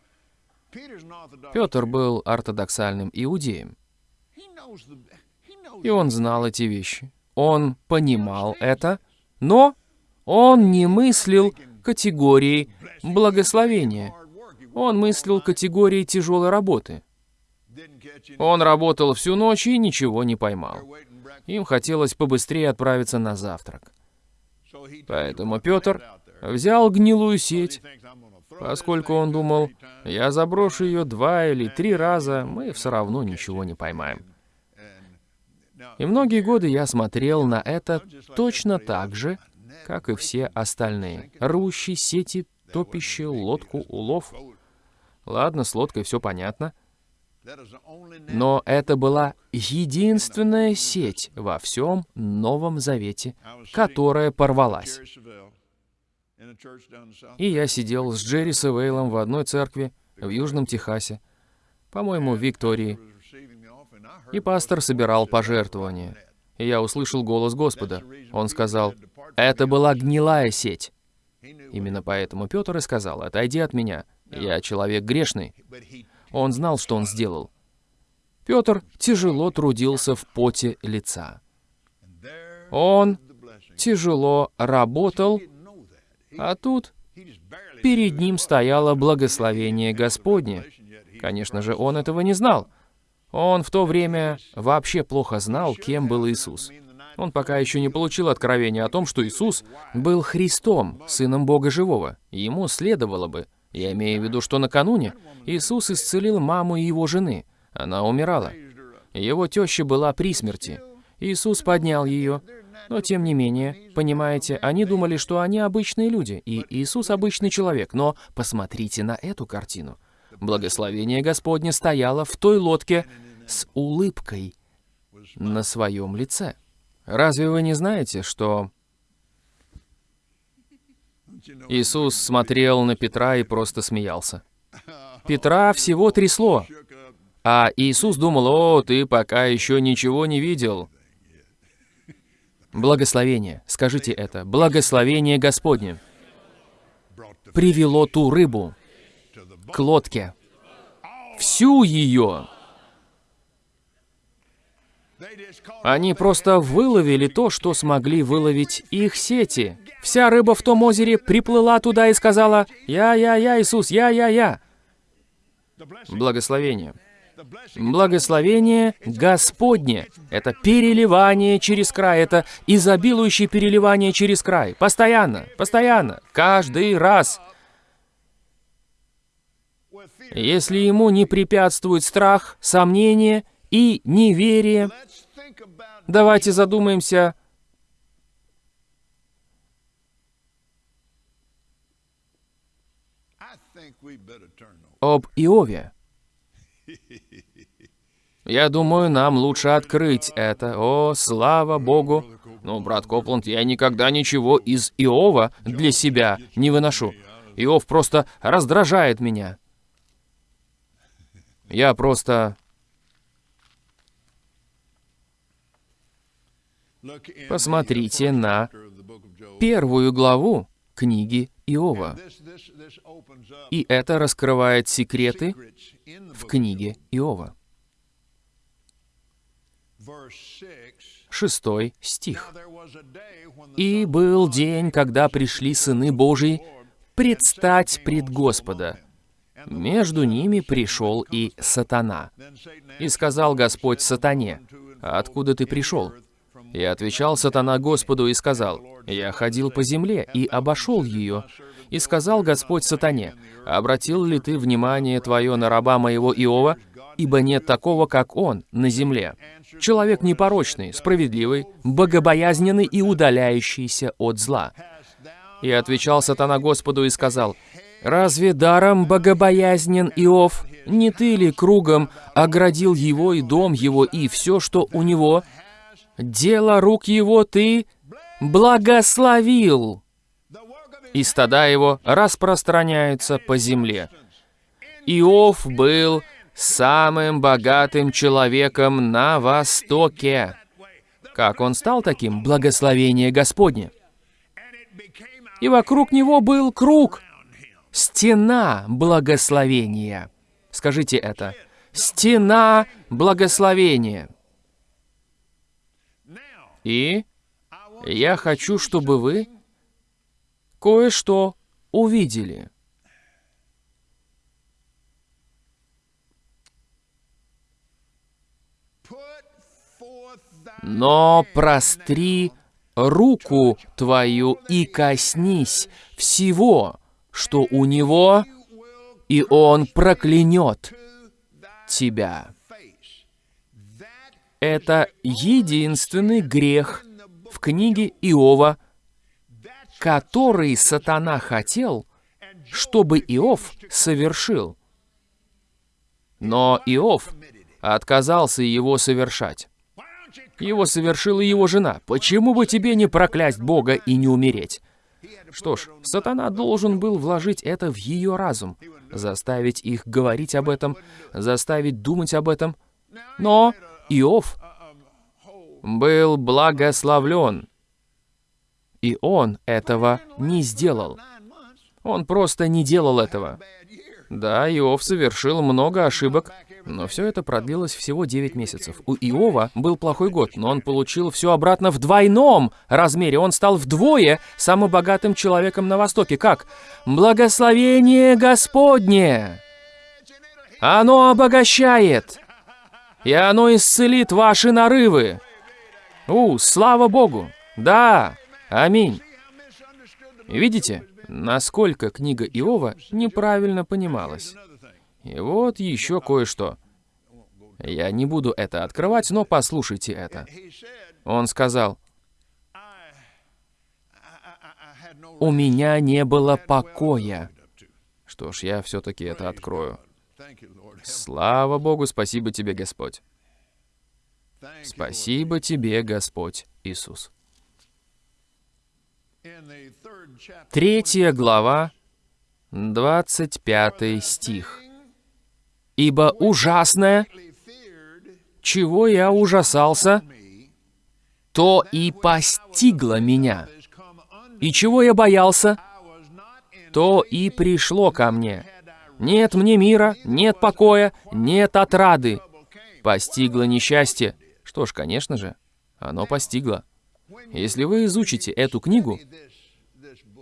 Петр был ортодоксальным иудеем, и он знал эти вещи. Он понимал это, но он не мыслил категорией благословения. Он мыслил категорией тяжелой работы. Он работал всю ночь и ничего не поймал. Им хотелось побыстрее отправиться на завтрак. Поэтому Петр взял гнилую сеть, поскольку он думал, я заброшу ее два или три раза, мы все равно ничего не поймаем. И многие годы я смотрел на это точно так же, как и все остальные. Рвущие сети, топящие лодку, улов. Ладно, с лодкой все понятно. Но это была единственная сеть во всем Новом Завете, которая порвалась. И я сидел с Джерри Севейлом в одной церкви в Южном Техасе, по-моему, в Виктории, и пастор собирал пожертвования. И я услышал голос Господа. Он сказал, «Это была гнилая сеть». Именно поэтому Петр и сказал, «Отойди от меня, я человек грешный». Он знал, что он сделал. Петр тяжело трудился в поте лица. Он тяжело работал, а тут перед ним стояло благословение Господне. Конечно же, он этого не знал. Он в то время вообще плохо знал, кем был Иисус. Он пока еще не получил откровения о том, что Иисус был Христом, Сыном Бога Живого. Ему следовало бы. Я имею в виду, что накануне Иисус исцелил маму его жены. Она умирала. Его теща была при смерти. Иисус поднял ее. Но тем не менее, понимаете, они думали, что они обычные люди, и Иисус обычный человек. Но посмотрите на эту картину. Благословение Господне стояло в той лодке с улыбкой на своем лице. Разве вы не знаете, что Иисус смотрел на Петра и просто смеялся? Петра всего трясло, а Иисус думал, «О, ты пока еще ничего не видел». Благословение, скажите это, благословение Господне привело ту рыбу к лодке. Всю ее. Они просто выловили то, что смогли выловить их сети. Вся рыба в том озере приплыла туда и сказала, «Я-я-я, Иисус, я-я-я». Благословение. Благословение Господне. Это переливание через край, это изобилующее переливание через край. Постоянно, постоянно, каждый раз. Если ему не препятствует страх, сомнение и неверие, давайте задумаемся, об Иове. Я думаю, нам лучше открыть это. О, слава Богу! Ну, брат Копланд, я никогда ничего из Иова для себя не выношу. Иов просто раздражает меня. Я просто... Посмотрите на первую главу книги Иова. И это раскрывает секреты в книге Иова. Шестой стих. «И был день, когда пришли сыны Божии предстать пред Господа. Между ними пришел и сатана. И сказал Господь сатане, «Откуда ты пришел?» И отвечал сатана Господу и сказал, «Я ходил по земле и обошел ее». И сказал Господь сатане, «Обратил ли ты внимание твое на раба моего Иова, ибо нет такого, как он, на земле. Человек непорочный, справедливый, богобоязненный и удаляющийся от зла». И отвечал сатана Господу и сказал, «Разве даром богобоязнен Иов? Не ты ли кругом оградил его и дом его и все, что у него? Дело рук его ты благословил!» И стада его распространяются по земле. Иов был самым богатым человеком на Востоке. Как он стал таким? Благословение Господне. И вокруг него был круг, стена благословения. Скажите это. Стена благословения. И я хочу, чтобы вы кое-что увидели. Но простри руку твою и коснись всего, что у него, и он проклянет тебя. Это единственный грех в книге Иова, который сатана хотел, чтобы Иов совершил. Но Иов отказался его совершать. Его совершила его жена. Почему бы тебе не проклясть Бога и не умереть? Что ж, сатана должен был вложить это в ее разум, заставить их говорить об этом, заставить думать об этом. Но Иов был благословлен, и он этого не сделал. Он просто не делал этого. Да, Иов совершил много ошибок, но все это продлилось всего 9 месяцев. У Иова был плохой год, но он получил все обратно в двойном размере. Он стал вдвое самым богатым человеком на Востоке. Как? Благословение Господне! Оно обогащает, и оно исцелит ваши нарывы. У, слава Богу! Да, аминь. Видите, насколько книга Иова неправильно понималась? И вот еще кое-что. Я не буду это открывать, но послушайте это. Он сказал, «У меня не было покоя». Что ж, я все-таки это открою. Слава Богу, спасибо тебе, Господь. Спасибо тебе, Господь Иисус. Третья глава, 25 стих ибо ужасное, чего я ужасался, то и постигло меня. И чего я боялся, то и пришло ко мне. Нет мне мира, нет покоя, нет отрады. Постигло несчастье. Что ж, конечно же, оно постигло. Если вы изучите эту книгу,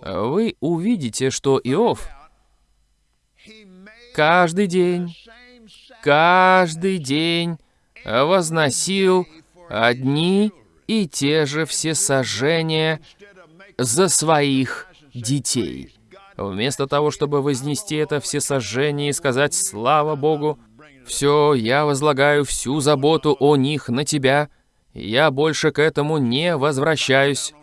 вы увидите, что Иов каждый день каждый день возносил одни и те же всесожжения за своих детей. Вместо того, чтобы вознести это всесожжение и сказать «Слава Богу», «Все, я возлагаю всю заботу о них на тебя», я больше к этому не возвращаюсь,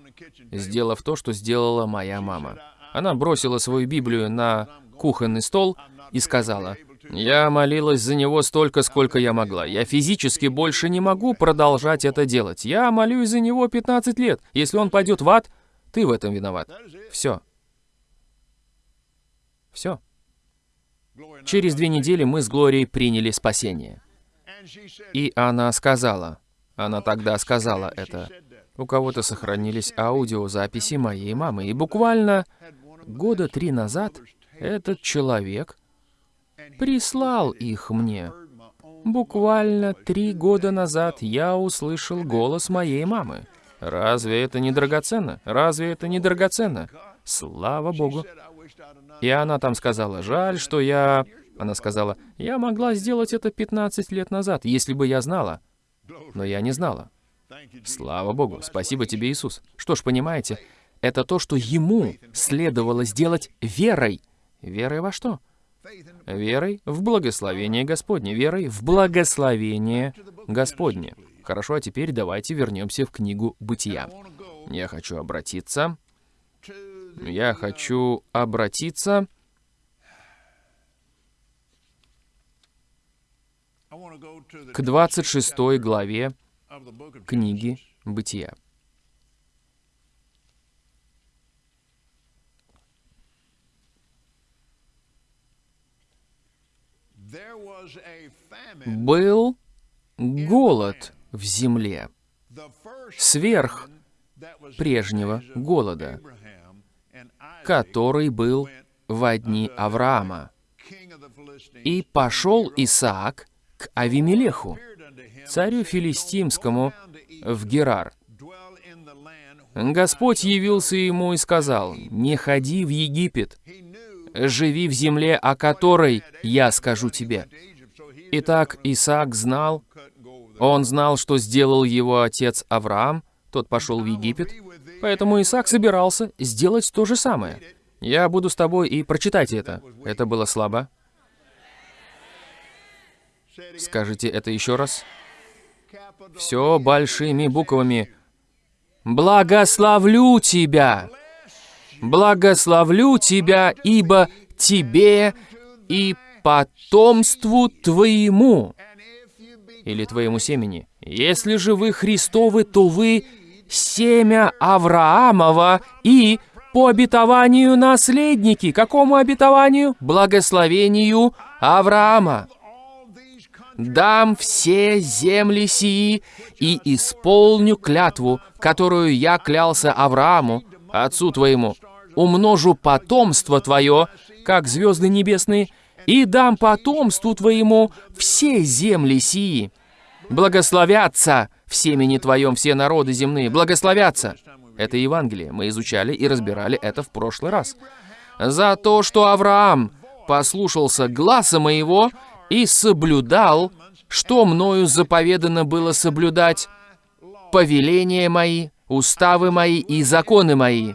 сделав то, что сделала моя мама. Она бросила свою Библию на кухонный стол и сказала, я молилась за него столько, сколько я могла. Я физически больше не могу продолжать это делать. Я молюсь за него 15 лет. Если он пойдет в ад, ты в этом виноват. Все. Все. Через две недели мы с Глорией приняли спасение. И она сказала, она тогда сказала это, у кого-то сохранились аудиозаписи моей мамы. И буквально года три назад этот человек прислал их мне. Буквально три года назад я услышал голос моей мамы. Разве это не драгоценно? Разве это не драгоценно? Слава Богу. И она там сказала, жаль, что я... Она сказала, я могла сделать это 15 лет назад, если бы я знала. Но я не знала. Слава Богу, спасибо тебе, Иисус. Что ж, понимаете, это то, что ему следовало сделать верой. Верой во что? Верой в благословение Господне, верой в благословение Господне. Хорошо, а теперь давайте вернемся в книгу Бытия. Я хочу обратиться. Я хочу обратиться к 26 главе книги Бытия. Был голод в земле, сверх прежнего голода, который был в одни Авраама. И пошел Исаак к Авимелеху, царю филистимскому, в Герар. Господь явился ему и сказал, «Не ходи в Египет, живи в земле, о которой я скажу тебе». Итак, Исаак знал, он знал, что сделал его отец Авраам, тот пошел в Египет, поэтому Исаак собирался сделать то же самое. Я буду с тобой и прочитайте это. Это было слабо. Скажите это еще раз. Все большими буквами. «Благословлю тебя! Благословлю тебя, ибо тебе и потомству твоему» или твоему семени. Если же вы Христовы, то вы семя Авраамова и по обетованию наследники. Какому обетованию? Благословению Авраама дам все земли сии и исполню клятву, которую я клялся Аврааму, отцу твоему, умножу потомство твое, как звезды небесные, и дам потомству твоему все земли сии. Благословятся в семени твоем все народы земные, благословятся. Это Евангелие, мы изучали и разбирали это в прошлый раз. За то, что Авраам послушался гласа моего и соблюдал, что мною заповедано было соблюдать, повеления мои, уставы мои и законы мои.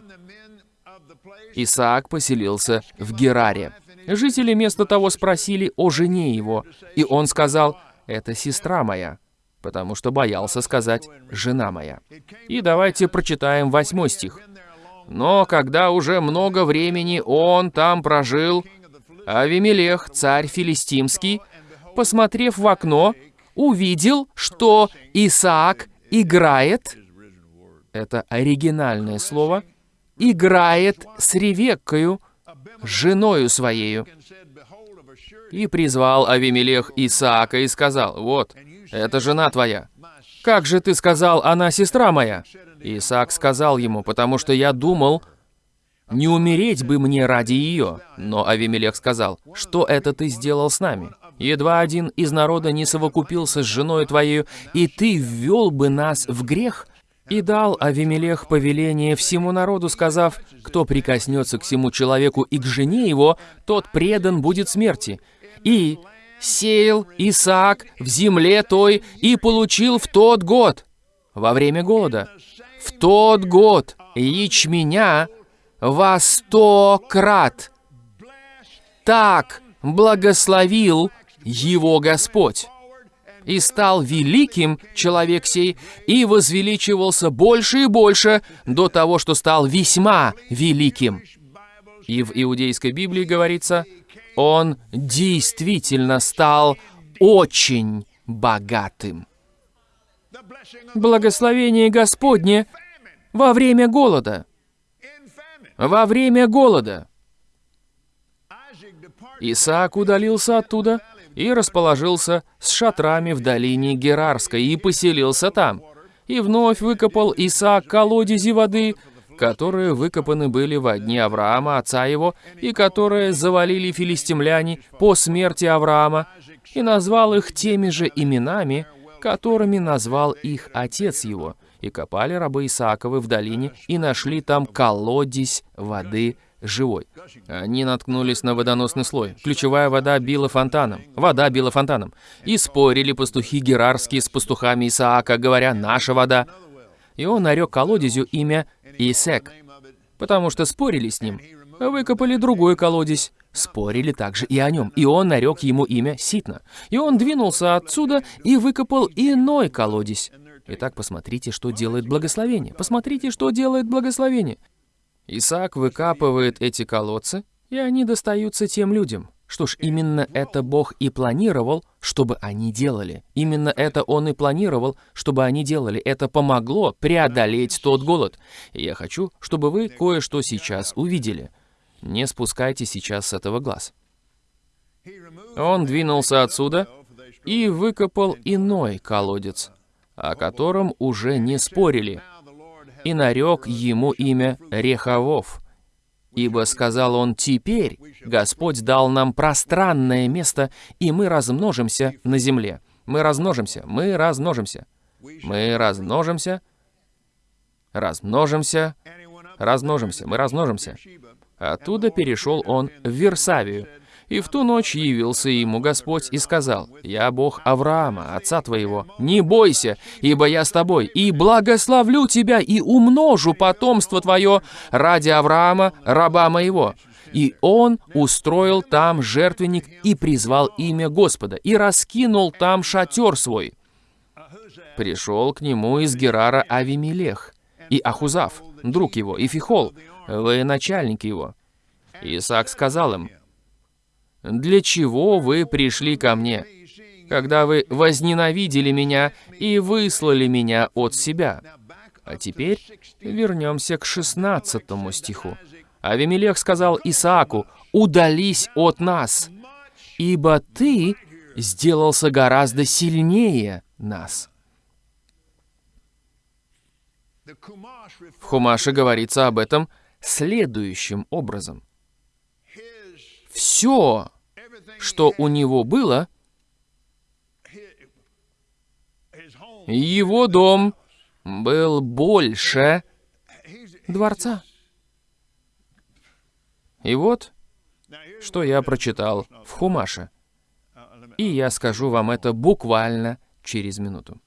Исаак поселился в Гераре. Жители вместо того спросили о жене его, и он сказал, «Это сестра моя», потому что боялся сказать «жена моя». И давайте прочитаем восьмой стих. «Но когда уже много времени он там прожил, Авимелех, царь филистимский, посмотрев в окно, увидел, что Исаак играет, это оригинальное слово, играет с Ревеккою, женою своею. И призвал Авимелех Исаака и сказал, «Вот, это жена твоя. Как же ты сказал, она сестра моя?» Исаак сказал ему, «Потому что я думал, не умереть бы мне ради ее. Но Авимелех сказал, что это ты сделал с нами? Едва один из народа не совокупился с женой твоею, и ты ввел бы нас в грех? И дал Авимелех повеление всему народу, сказав, кто прикоснется к всему человеку и к жене его, тот предан будет смерти. И сеял Исаак в земле той и получил в тот год, во время голода, в тот год ячменя во сто крат. Так благословил его Господь. И стал великим человек сей, и возвеличивался больше и больше до того, что стал весьма великим. И в Иудейской Библии говорится, он действительно стал очень богатым. Благословение Господне во время голода – во время голода. Исаак удалился оттуда и расположился с шатрами в долине Герарской и поселился там. И вновь выкопал Исаак колодези воды, которые выкопаны были во дни Авраама, отца его, и которые завалили филистимляне по смерти Авраама, и назвал их теми же именами, которыми назвал их отец его. И копали рабы Исааковы в долине, и нашли там колодезь воды живой. Они наткнулись на водоносный слой. Ключевая вода била фонтаном. Вода била фонтаном. И спорили пастухи герарские с пастухами Исаака, говоря «наша вода». И он нарек колодезю имя Исек, потому что спорили с ним. Выкопали другой колодезь, спорили также и о нем, и он нарек ему имя Ситна. И он двинулся отсюда и выкопал иной колодезь. Итак, посмотрите, что делает благословение. Посмотрите, что делает благословение. Исаак выкапывает эти колодцы, и они достаются тем людям. Что ж, именно это Бог и планировал, чтобы они делали. Именно это Он и планировал, чтобы они делали. Это помогло преодолеть тот голод. И я хочу, чтобы вы кое-что сейчас увидели. Не спускайте сейчас с этого глаз. Он двинулся отсюда и выкопал иной колодец, о котором уже не спорили, и нарек ему имя Рехавов, Ибо, сказал он, теперь Господь дал нам пространное место, и мы размножимся на земле. Мы размножимся, мы размножимся, мы размножимся, размножимся, размножимся, мы размножимся. Оттуда перешел он в Версавию, и в ту ночь явился ему Господь и сказал, «Я Бог Авраама, отца твоего, не бойся, ибо я с тобой, и благословлю тебя, и умножу потомство твое ради Авраама, раба моего». И он устроил там жертвенник и призвал имя Господа, и раскинул там шатер свой. Пришел к нему из Герара Авимелех, и Ахузав, друг его, и Фихол, военачальник его. Исаак сказал им, для чего вы пришли ко мне, когда вы возненавидели меня и выслали меня от себя? А теперь вернемся к 16 стиху. Авимелех сказал Исааку, «Удались от нас, ибо ты сделался гораздо сильнее нас». В Хумаше говорится об этом следующим образом все, что у него было, его дом был больше дворца. И вот, что я прочитал в Хумаше. И я скажу вам это буквально через минуту.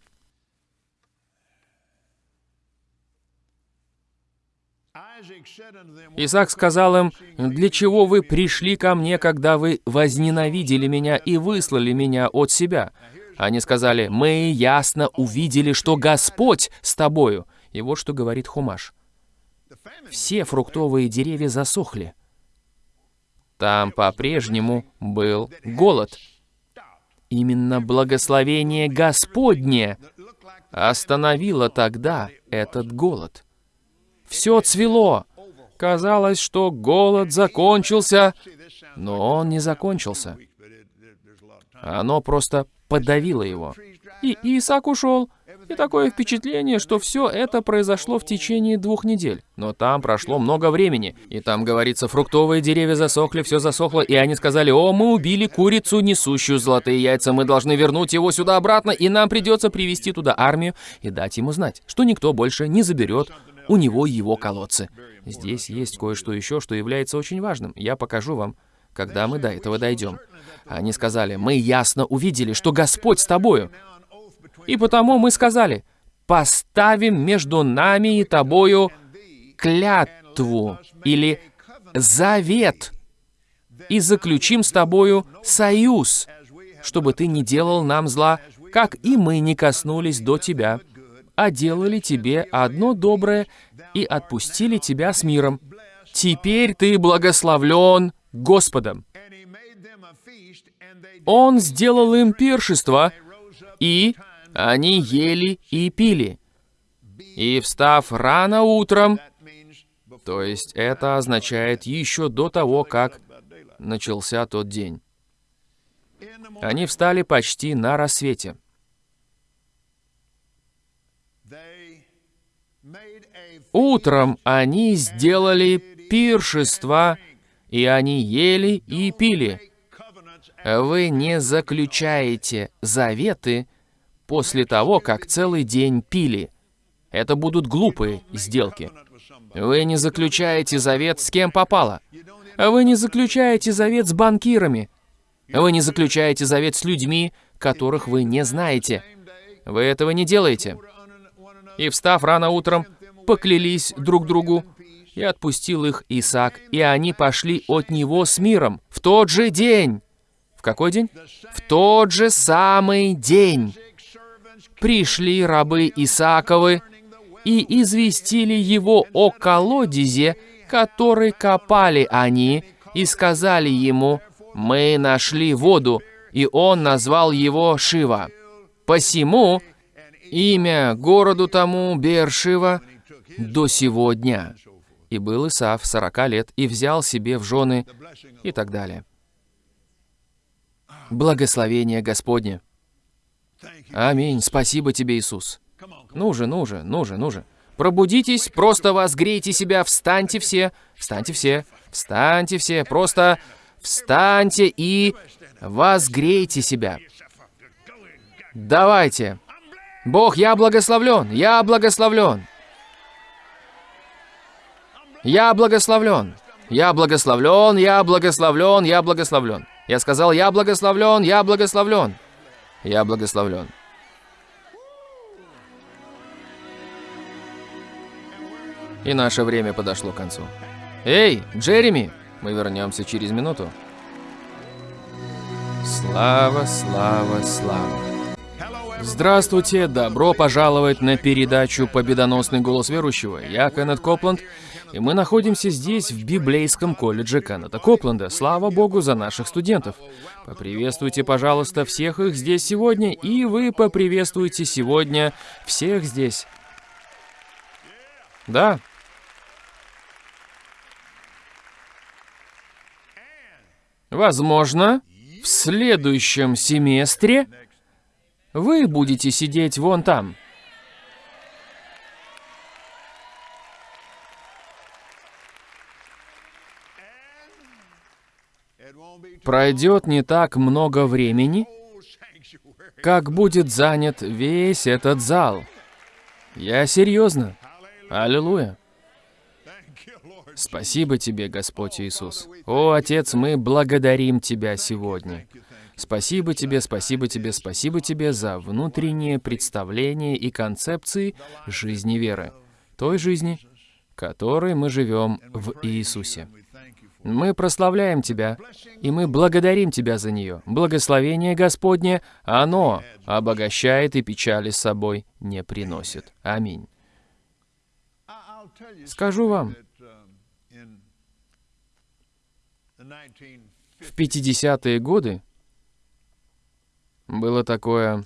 Исаак сказал им, «Для чего вы пришли ко мне, когда вы возненавидели меня и выслали меня от себя?» Они сказали, «Мы ясно увидели, что Господь с тобою». И вот что говорит Хумаш. Все фруктовые деревья засохли. Там по-прежнему был голод. Именно благословение Господне остановило тогда этот голод. Все цвело. Казалось, что голод закончился, но он не закончился. Оно просто подавило его. И Исаак ушел. И такое впечатление, что все это произошло в течение двух недель. Но там прошло много времени. И там говорится, фруктовые деревья засохли, все засохло, и они сказали, «О, мы убили курицу, несущую золотые яйца, мы должны вернуть его сюда обратно, и нам придется привести туда армию и дать ему знать, что никто больше не заберет у него его колодцы. Здесь есть кое-что еще, что является очень важным. Я покажу вам, когда мы до этого дойдем. Они сказали, мы ясно увидели, что Господь с тобою. И потому мы сказали, поставим между нами и тобою клятву или завет и заключим с тобою союз, чтобы ты не делал нам зла, как и мы не коснулись до тебя а делали тебе одно доброе и отпустили тебя с миром. Теперь ты благословлен Господом. Он сделал им пиршество, и они ели и пили. И встав рано утром, то есть это означает еще до того, как начался тот день. Они встали почти на рассвете. Утром они сделали пиршество, и они ели и пили. Вы не заключаете заветы после того, как целый день пили. Это будут глупые сделки. Вы не заключаете завет с кем попало. Вы не заключаете завет с банкирами. Вы не заключаете завет с людьми, которых вы не знаете. Вы этого не делаете. И встав рано утром, поклялись друг другу, и отпустил их Исаак, и они пошли от него с миром в тот же день. В какой день? В тот же самый день. Пришли рабы Исааковы и известили его о колодезе, который копали они, и сказали ему, «Мы нашли воду», и он назвал его Шива. Посему имя городу тому Бершива до сего дня. И был Исав сорока лет, и взял себе в жены, и так далее. Благословение Господне. Аминь. Спасибо тебе, Иисус. Ну же, ну же, ну же, ну же. Пробудитесь, просто возгрейте себя, встаньте все, встаньте все, встаньте все, просто встаньте и возгрейте себя. Давайте. Бог, я благословлен, я благословлен. Я благословлен. Я благословлен, я благословлен, я благословлен. Я сказал, я благословлен, я благословлен. Я благословлен. И наше время подошло к концу. Эй, Джереми! Мы вернемся через минуту. Слава, слава, слава. Здравствуйте, добро пожаловать на передачу «Победоносный голос верующего». Я Кеннет Копланд, и мы находимся здесь, в библейском колледже Кеннета Копленда. Слава Богу за наших студентов. Поприветствуйте, пожалуйста, всех их здесь сегодня, и вы поприветствуйте сегодня всех здесь. Да. Возможно, в следующем семестре вы будете сидеть вон там. Пройдет не так много времени, как будет занят весь этот зал. Я серьезно. Аллилуйя. Спасибо тебе, Господь Иисус. О, Отец, мы благодарим Тебя сегодня. Спасибо тебе, спасибо тебе, спасибо тебе за внутреннее представление и концепции жизни веры. Той жизни, которой мы живем в Иисусе. Мы прославляем Тебя, и мы благодарим Тебя за нее. Благословение Господне, оно обогащает и печали с собой не приносит. Аминь. Скажу вам, в 50-е годы было такое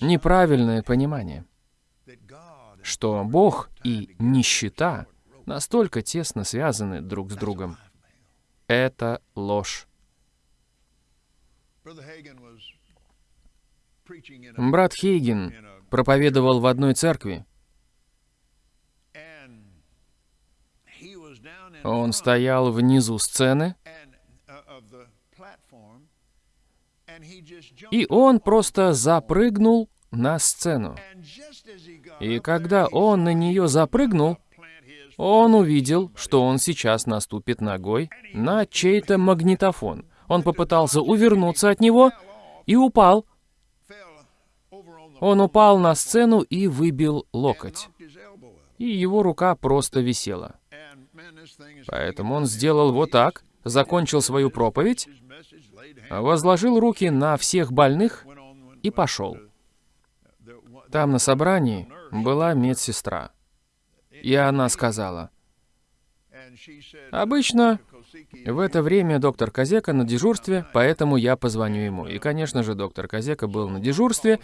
неправильное понимание, что Бог и нищета настолько тесно связаны друг с другом. Это ложь. Брат Хейген проповедовал в одной церкви. Он стоял внизу сцены, и он просто запрыгнул на сцену. И когда он на нее запрыгнул, он увидел, что он сейчас наступит ногой на чей-то магнитофон. Он попытался увернуться от него и упал. Он упал на сцену и выбил локоть. И его рука просто висела. Поэтому он сделал вот так, закончил свою проповедь, возложил руки на всех больных и пошел. Там на собрании была медсестра. И она сказала, «Обычно в это время доктор Казека на дежурстве, поэтому я позвоню ему». И, конечно же, доктор Казека был на дежурстве,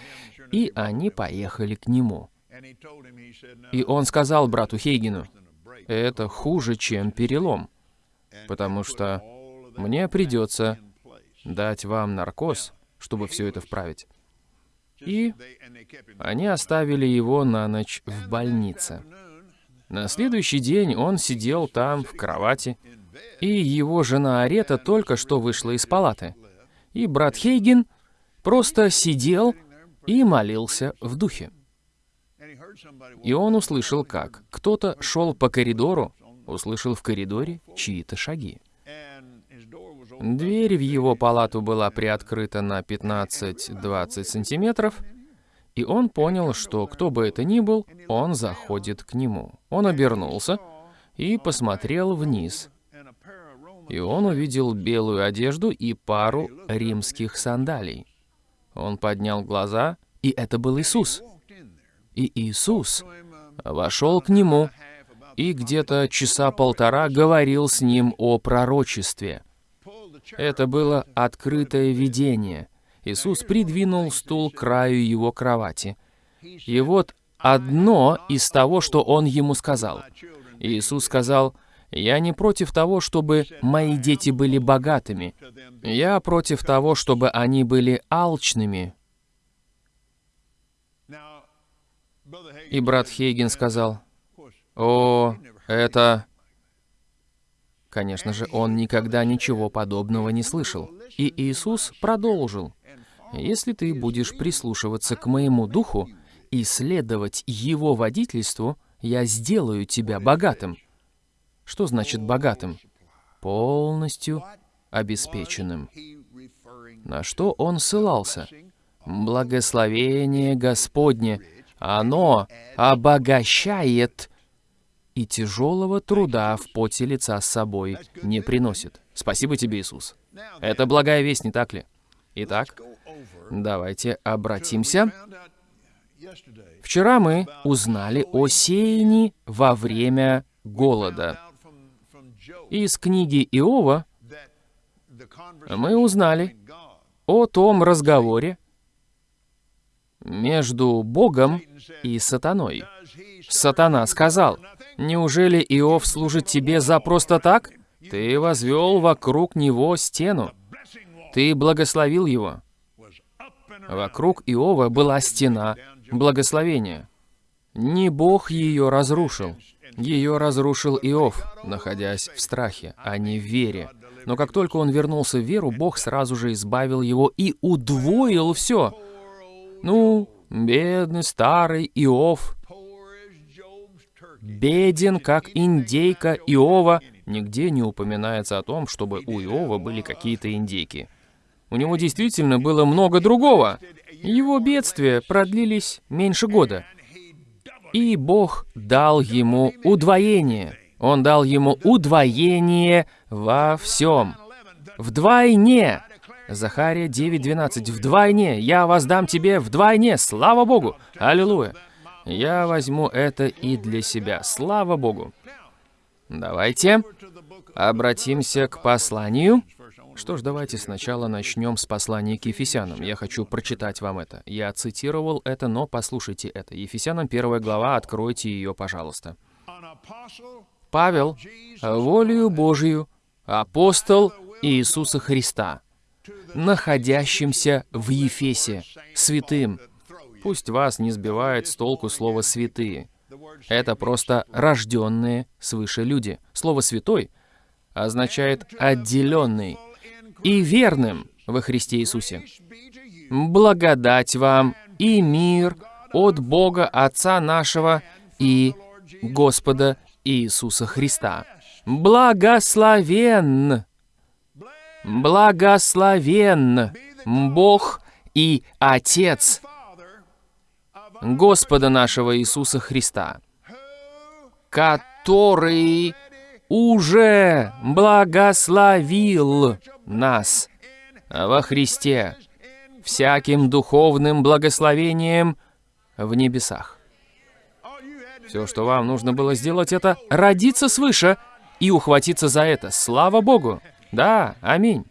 и они поехали к нему. И он сказал брату Хейгину, это хуже, чем перелом, потому что мне придется дать вам наркоз, чтобы все это вправить. И они оставили его на ночь в больнице. На следующий день он сидел там, в кровати, и его жена Арета только что вышла из палаты. И брат Хейген просто сидел и молился в духе. И он услышал, как кто-то шел по коридору, услышал в коридоре чьи-то шаги. Дверь в его палату была приоткрыта на 15-20 сантиметров, и он понял, что кто бы это ни был, он заходит к нему. Он обернулся и посмотрел вниз. И он увидел белую одежду и пару римских сандалий. Он поднял глаза, и это был Иисус. И Иисус вошел к нему и где-то часа полтора говорил с ним о пророчестве. Это было открытое видение. Иисус придвинул стул к краю его кровати. И вот одно из того, что он ему сказал. Иисус сказал, «Я не против того, чтобы мои дети были богатыми. Я против того, чтобы они были алчными». И брат Хейген сказал, «О, это...» Конечно же, он никогда ничего подобного не слышал. И Иисус продолжил, «Если ты будешь прислушиваться к моему духу и следовать его водительству, я сделаю тебя богатым». Что значит богатым? Полностью обеспеченным. На что он ссылался? Благословение Господне, оно обогащает и тяжелого труда в поте лица с собой не приносит. Спасибо тебе, Иисус. Это благая весть, не так ли? Итак, давайте обратимся. Вчера мы узнали о сеянии во время голода. Из книги Иова мы узнали о том разговоре между Богом и сатаной. Сатана сказал, Неужели Иов служит тебе за просто так? Ты возвел вокруг него стену. Ты благословил его. Вокруг Иова была стена благословения. Не Бог ее разрушил. Ее разрушил Иов, находясь в страхе, а не в вере. Но как только он вернулся в веру, Бог сразу же избавил его и удвоил все. Ну, бедный старый Иов, беден, как индейка Иова. Нигде не упоминается о том, чтобы у Иова были какие-то индейки. У него действительно было много другого. Его бедствия продлились меньше года. И Бог дал ему удвоение. Он дал ему удвоение во всем. Вдвойне. Захария 9.12. Вдвойне. Я воздам тебе вдвойне. Слава Богу. Аллилуйя. Я возьму это и для себя. Слава Богу. Давайте обратимся к посланию. Что ж, давайте сначала начнем с послания к Ефесянам. Я хочу прочитать вам это. Я цитировал это, но послушайте это. Ефесянам первая глава, откройте ее, пожалуйста. Павел, волею Божию, апостол Иисуса Христа, находящимся в Ефесе, святым, Пусть вас не сбивает с толку слово «святые». Это просто рожденные свыше люди. Слово «святой» означает «отделенный» и «верным» во Христе Иисусе. Благодать вам и мир от Бога Отца нашего и Господа Иисуса Христа. Благословен! Благословен Бог и Отец Господа нашего Иисуса Христа, который уже благословил нас во Христе всяким духовным благословением в небесах. Все, что вам нужно было сделать, это родиться свыше и ухватиться за это. Слава Богу! Да, аминь.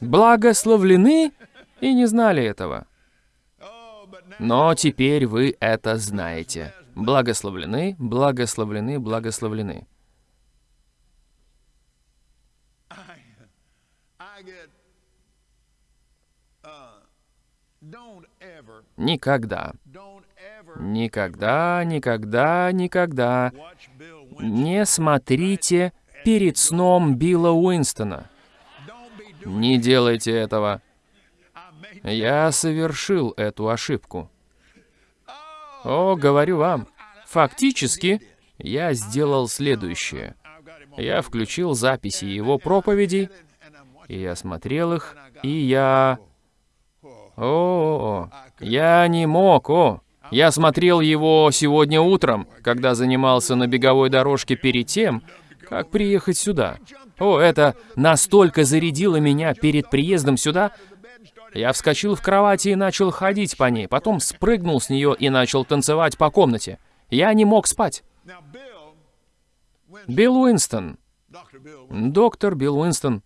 Благословлены и не знали этого. Но теперь вы это знаете. Благословлены, благословлены, благословлены. Никогда. Никогда, никогда, никогда не смотрите перед сном Билла Уинстона. Не делайте этого. Я совершил эту ошибку. О, говорю вам, фактически я сделал следующее. Я включил записи его проповедей, и я смотрел их, и я... О, я не мог, о. Я смотрел его сегодня утром, когда занимался на беговой дорожке перед тем, как приехать сюда. О, это настолько зарядило меня перед приездом сюда. Я вскочил в кровати и начал ходить по ней, потом спрыгнул с нее и начал танцевать по комнате. Я не мог спать. Билл Уинстон, доктор Билл Уинстон,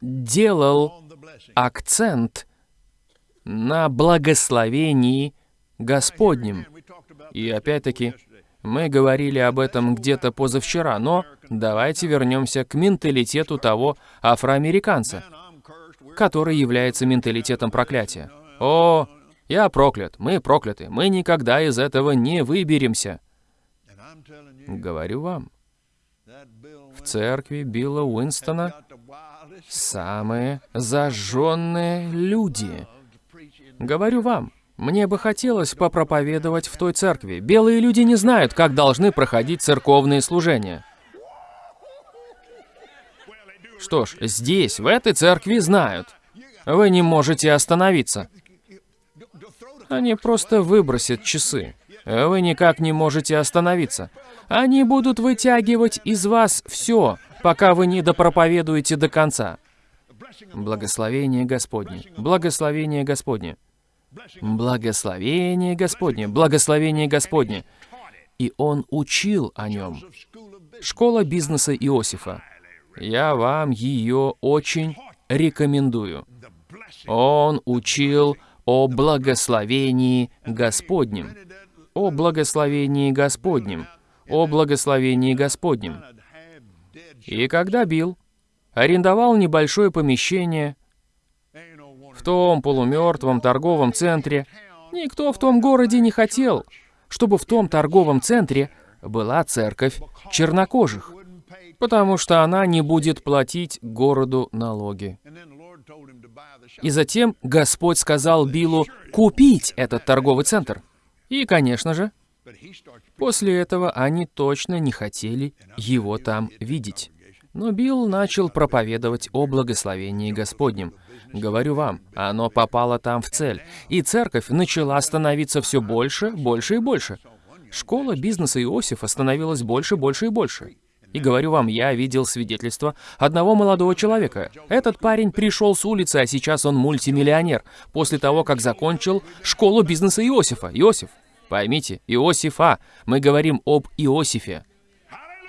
делал акцент на благословении Господнем. И опять-таки. Мы говорили об этом где-то позавчера, но давайте вернемся к менталитету того афроамериканца, который является менталитетом проклятия. О, я проклят, мы прокляты, мы никогда из этого не выберемся. Говорю вам, в церкви Билла Уинстона самые зажженные люди. Говорю вам, мне бы хотелось попроповедовать в той церкви. Белые люди не знают, как должны проходить церковные служения. Что ж, здесь, в этой церкви, знают. Вы не можете остановиться. Они просто выбросят часы. Вы никак не можете остановиться. Они будут вытягивать из вас все, пока вы не допроповедуете до конца. Благословение Господне. Благословение Господне. Благословение Господне. Благословение Господне. И он учил о нем. Школа бизнеса Иосифа. Я вам ее очень рекомендую. Он учил о благословении Господнем. О благословении Господнем. О благословении Господнем. И когда Билл арендовал небольшое помещение в том полумертвом торговом центре, никто в том городе не хотел, чтобы в том торговом центре была церковь чернокожих, потому что она не будет платить городу налоги. И затем Господь сказал Биллу купить этот торговый центр. И, конечно же, после этого они точно не хотели его там видеть. Но Билл начал проповедовать о благословении Господнем. Говорю вам, оно попало там в цель. И церковь начала становиться все больше, больше и больше. Школа бизнеса Иосифа становилась больше, больше и больше. И говорю вам, я видел свидетельство одного молодого человека. Этот парень пришел с улицы, а сейчас он мультимиллионер, после того, как закончил школу бизнеса Иосифа. Иосиф, поймите, Иосифа. Мы говорим об Иосифе.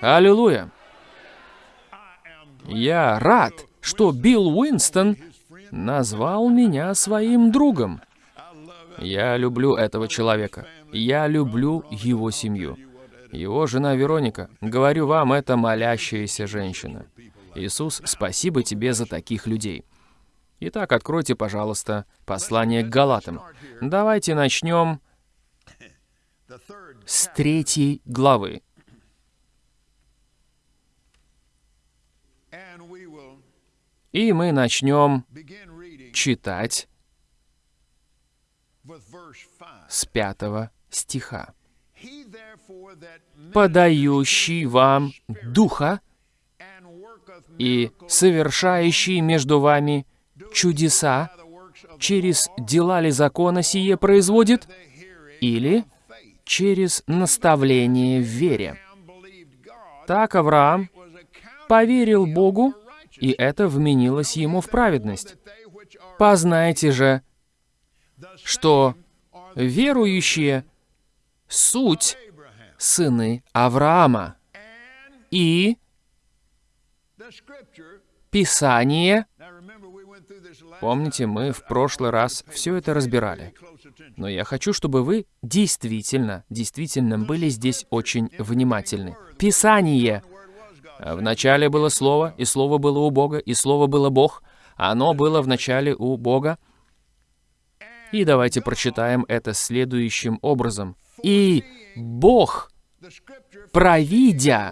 Аллилуйя. Я рад, что Билл Уинстон назвал меня своим другом. Я люблю этого человека. Я люблю его семью. Его жена Вероника, говорю вам, это молящаяся женщина. Иисус, спасибо тебе за таких людей. Итак, откройте, пожалуйста, послание к Галатам. Давайте начнем с третьей главы. И мы начнем читать with verse 5. с пятого стиха. «Подающий вам Духа и совершающий между вами чудеса через дела ли закона сие производит, или через наставление в вере. Так Авраам поверил Богу, и это вменилось ему в праведность. Познайте же, что верующие — суть сыны Авраама. И Писание, помните, мы в прошлый раз все это разбирали. Но я хочу, чтобы вы действительно, действительно были здесь очень внимательны. Писание В начале было Слово, и Слово было у Бога, и Слово было Бог. Оно было в начале у Бога. И давайте прочитаем это следующим образом. «И Бог, провидя,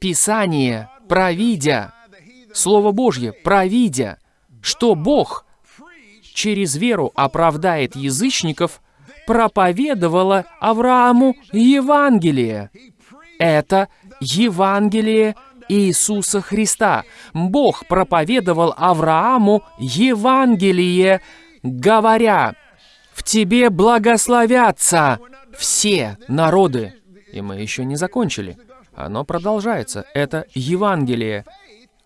Писание, провидя, Слово Божье, провидя, что Бог через веру оправдает язычников, проповедовала Аврааму Евангелие. Это Евангелие Иисуса Христа. Бог проповедовал Аврааму Евангелие, говоря, «В тебе благословятся все народы». И мы еще не закончили. Оно продолжается. Это Евангелие.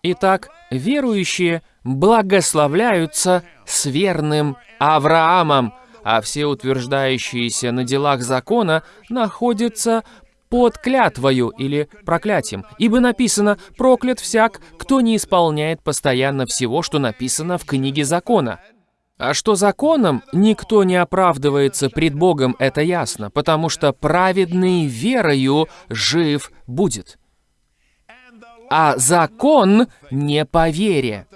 Итак, верующие благословляются с верным Авраамом, а все утверждающиеся на делах закона находятся под клятвою или проклятием, ибо написано «проклят всяк, кто не исполняет постоянно всего, что написано в книге закона». А что законом никто не оправдывается пред Богом, это ясно, потому что праведный верою жив будет. А закон не по вере.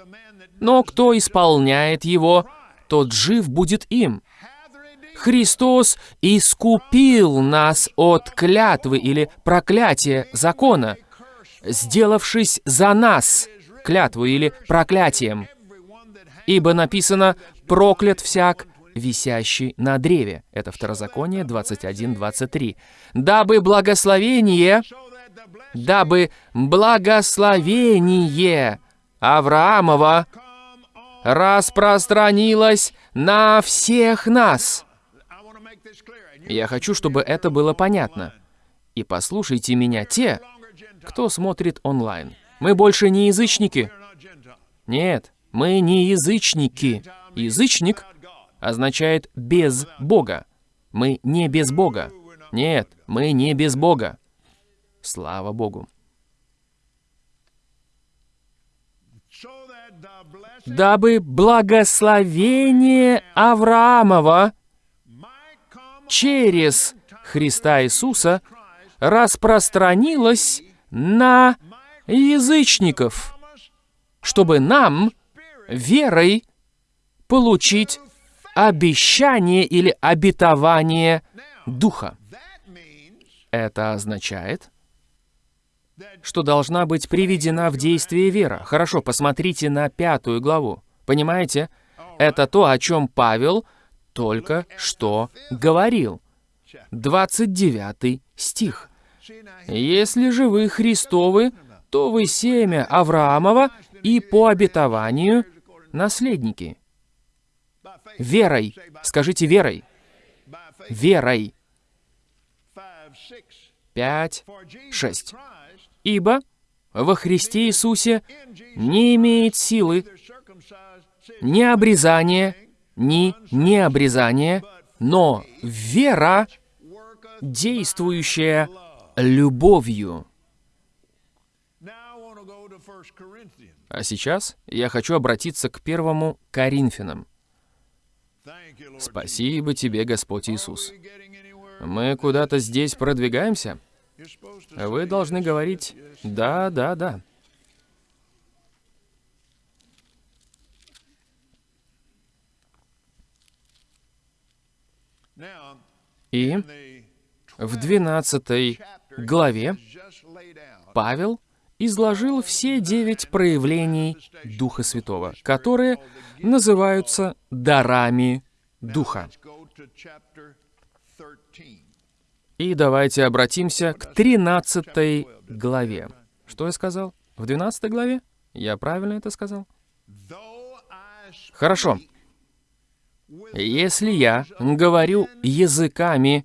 Но кто исполняет его, тот жив будет им. Христос искупил нас от клятвы или проклятия закона, сделавшись за нас клятву или проклятием. Ибо написано «проклят всяк, висящий на древе». Это Второзаконие 21.23. «Дабы благословение, дабы благословение Авраамова распространилось на всех нас». Я хочу, чтобы это было понятно. И послушайте меня те, кто смотрит онлайн. Мы больше не язычники. Нет, мы не язычники. Язычник означает «без Бога». Мы не без Бога. Нет, мы не без Бога. Слава Богу. Дабы благословение Авраамова через Христа Иисуса распространилось на язычников, чтобы нам верой получить обещание или обетование Духа. Это означает, что должна быть приведена в действие вера. Хорошо, посмотрите на пятую главу. Понимаете? Это то, о чем Павел только что говорил. 29 стих. «Если же вы Христовы, то вы семя Авраамова и по обетованию наследники». Верой. Скажите верой. Верой. 5, 6. Ибо во Христе Иисусе не имеет силы ни обрезания, ни необрезания, но вера, действующая любовью. А сейчас я хочу обратиться к первому Коринфянам. Спасибо тебе, Господь Иисус. Мы куда-то здесь продвигаемся? Вы должны говорить «да, да, да». И в 12 главе Павел изложил все девять проявлений Духа Святого, которые называются дарами Духа. И давайте обратимся к 13 главе. Что я сказал? В 12 главе? Я правильно это сказал? Хорошо. Если я говорю языками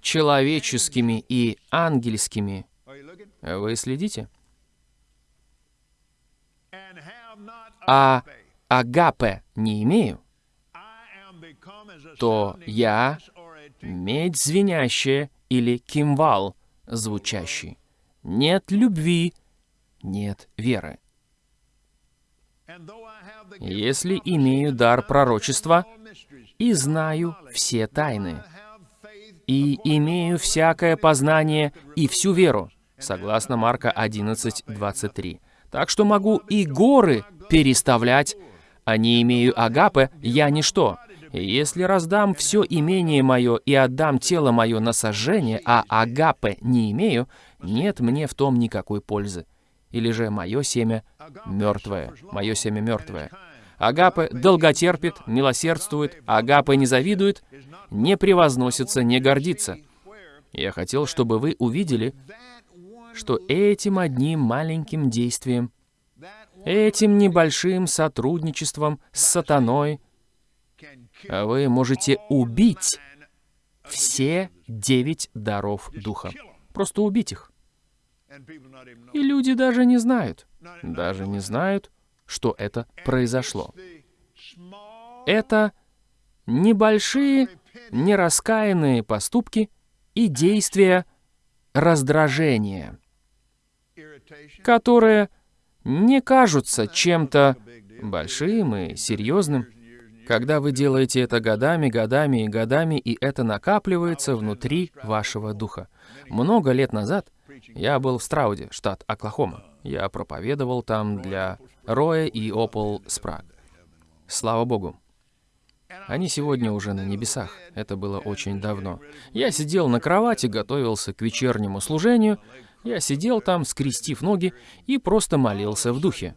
человеческими и ангельскими, вы следите? А агапе не имею, то я медь звенящая или кимвал звучащий. Нет любви, нет веры. Если имею дар пророчества и знаю все тайны, и имею всякое познание и всю веру, согласно Марка 11:23. Так что могу и горы переставлять, а не имею агапы, я ничто. Если раздам все имение мое и отдам тело мое на сожжение, а агапы не имею, нет мне в том никакой пользы. Или же мое семя мертвое, мое семя мертвое. Агапы долготерпит, милосердствует, агапы не завидует, не превозносится, не гордится. Я хотел, чтобы вы увидели, что этим одним маленьким действием, этим небольшим сотрудничеством с сатаной, вы можете убить все девять даров Духа. Просто убить их. И люди даже не знают, даже не знают, что это произошло. Это небольшие, нераскаянные поступки и действия раздражения, которые не кажутся чем-то большим и серьезным, когда вы делаете это годами, годами и годами, и это накапливается внутри вашего духа. Много лет назад я был в Страуде, штат Оклахома. Я проповедовал там для Роя и Опол Спраг. Слава Богу. Они сегодня уже на небесах. Это было очень давно. Я сидел на кровати, готовился к вечернему служению. Я сидел там, скрестив ноги, и просто молился в духе.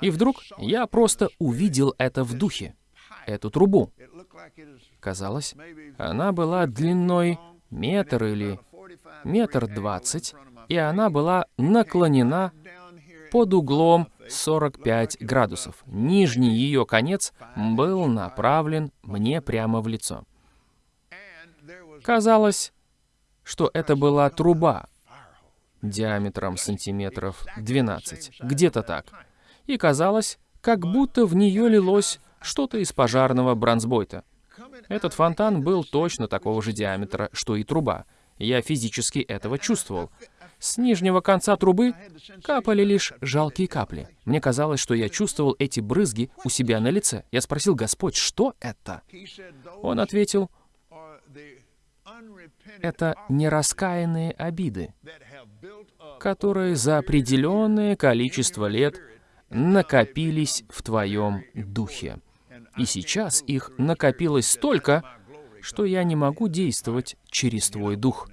И вдруг я просто увидел это в духе эту трубу. Казалось, она была длиной метр или метр двадцать, и она была наклонена под углом 45 градусов. Нижний ее конец был направлен мне прямо в лицо. Казалось, что это была труба диаметром сантиметров 12, где-то так. И казалось, как будто в нее лилось что-то из пожарного бронзбойта. Этот фонтан был точно такого же диаметра, что и труба. Я физически этого чувствовал. С нижнего конца трубы капали лишь жалкие капли. Мне казалось, что я чувствовал эти брызги у себя на лице. Я спросил, Господь, что это? Он ответил, это нераскаянные обиды, которые за определенное количество лет накопились в твоем духе. И сейчас их накопилось столько, что я не могу действовать через твой дух.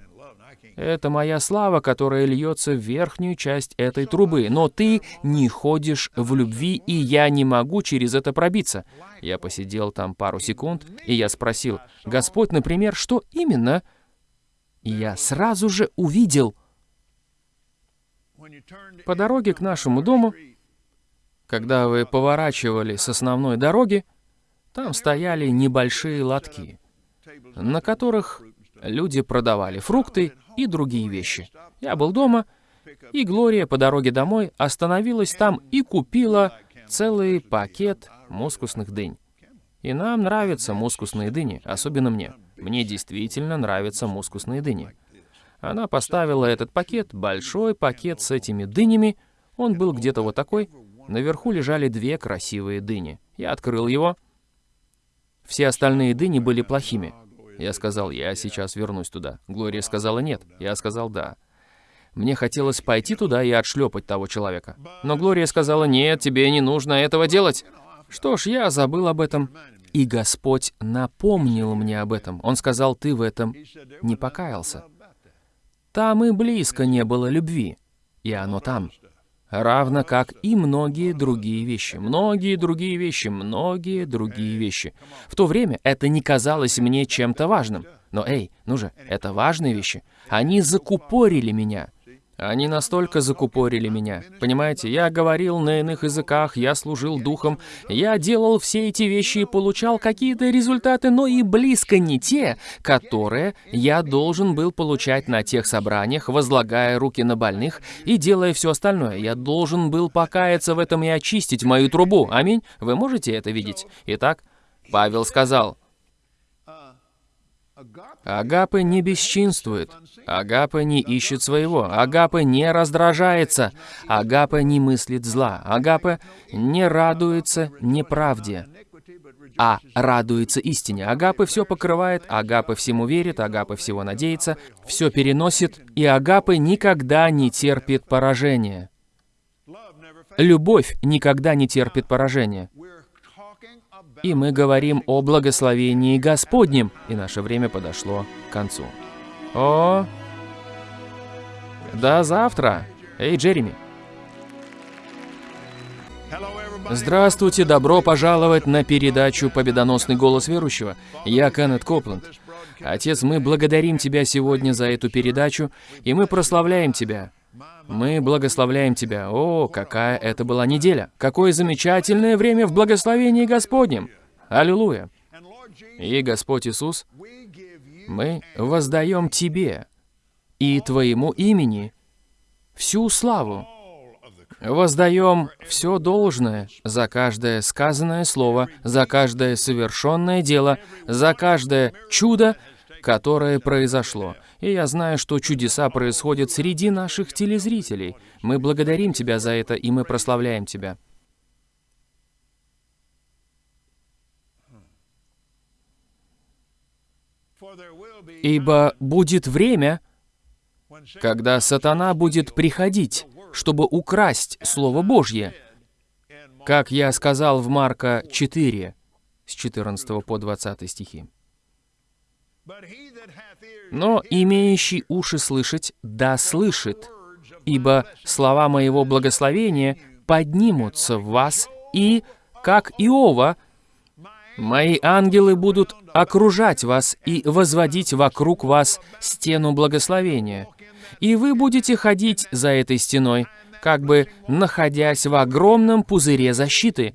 Это моя слава, которая льется в верхнюю часть этой трубы. Но ты не ходишь в любви, и я не могу через это пробиться. Я посидел там пару секунд, и я спросил, Господь, например, что именно? И я сразу же увидел. По дороге к нашему дому, когда вы поворачивали с основной дороги, там стояли небольшие лотки, на которых люди продавали фрукты и другие вещи. Я был дома, и Глория по дороге домой остановилась там и купила целый пакет мускусных дынь. И нам нравятся мускусные дыни, особенно мне. Мне действительно нравятся мускусные дыни. Она поставила этот пакет, большой пакет с этими дынями. Он был где-то вот такой. Наверху лежали две красивые дыни. Я открыл его, все остальные дыни были плохими. Я сказал, я сейчас вернусь туда. Глория сказала нет. Я сказал да. Мне хотелось пойти туда и отшлепать того человека. Но Глория сказала, нет, тебе не нужно этого делать. Что ж, я забыл об этом. И Господь напомнил мне об этом. Он сказал, ты в этом не покаялся. Там и близко не было любви. И оно там равно как и многие другие вещи. Многие другие вещи, многие другие вещи. В то время это не казалось мне чем-то важным. Но эй, ну же, это важные вещи. Они закупорили меня. Они настолько закупорили меня. Понимаете, я говорил на иных языках, я служил духом, я делал все эти вещи и получал какие-то результаты, но и близко не те, которые я должен был получать на тех собраниях, возлагая руки на больных и делая все остальное. Я должен был покаяться в этом и очистить мою трубу. Аминь. Вы можете это видеть? Итак, Павел сказал, Агапы не бесчинствует. Агапа не ищет своего. Агапа не раздражается. Агапа не мыслит зла. Агапа не радуется неправде. а радуется истине. Агапы все покрывает, агапы всему верит, агапы всего надеется, все переносит, и агапы никогда не терпит поражения. Любовь никогда не терпит поражения. И мы говорим о благословении Господнем, и наше время подошло к концу. О, до завтра! Эй, Джереми! Здравствуйте, добро пожаловать на передачу «Победоносный голос верующего». Я Кеннет Копланд. Отец, мы благодарим Тебя сегодня за эту передачу, и мы прославляем Тебя. Мы благословляем Тебя. О, какая это была неделя! Какое замечательное время в благословении Господнем! Аллилуйя! И, Господь Иисус, мы воздаем Тебе и Твоему имени всю славу, Воздаем все должное за каждое сказанное слово, за каждое совершенное дело, за каждое чудо, которое произошло. И я знаю, что чудеса происходят среди наших телезрителей. Мы благодарим Тебя за это, и мы прославляем Тебя. Ибо будет время, когда сатана будет приходить чтобы украсть Слово Божье. Как я сказал в Марка 4, с 14 по 20 стихи. Но имеющий уши слышать, да слышит, ибо слова моего благословения поднимутся в вас, и, как Иова, мои ангелы будут окружать вас и возводить вокруг вас стену благословения. И вы будете ходить за этой стеной, как бы находясь в огромном пузыре защиты,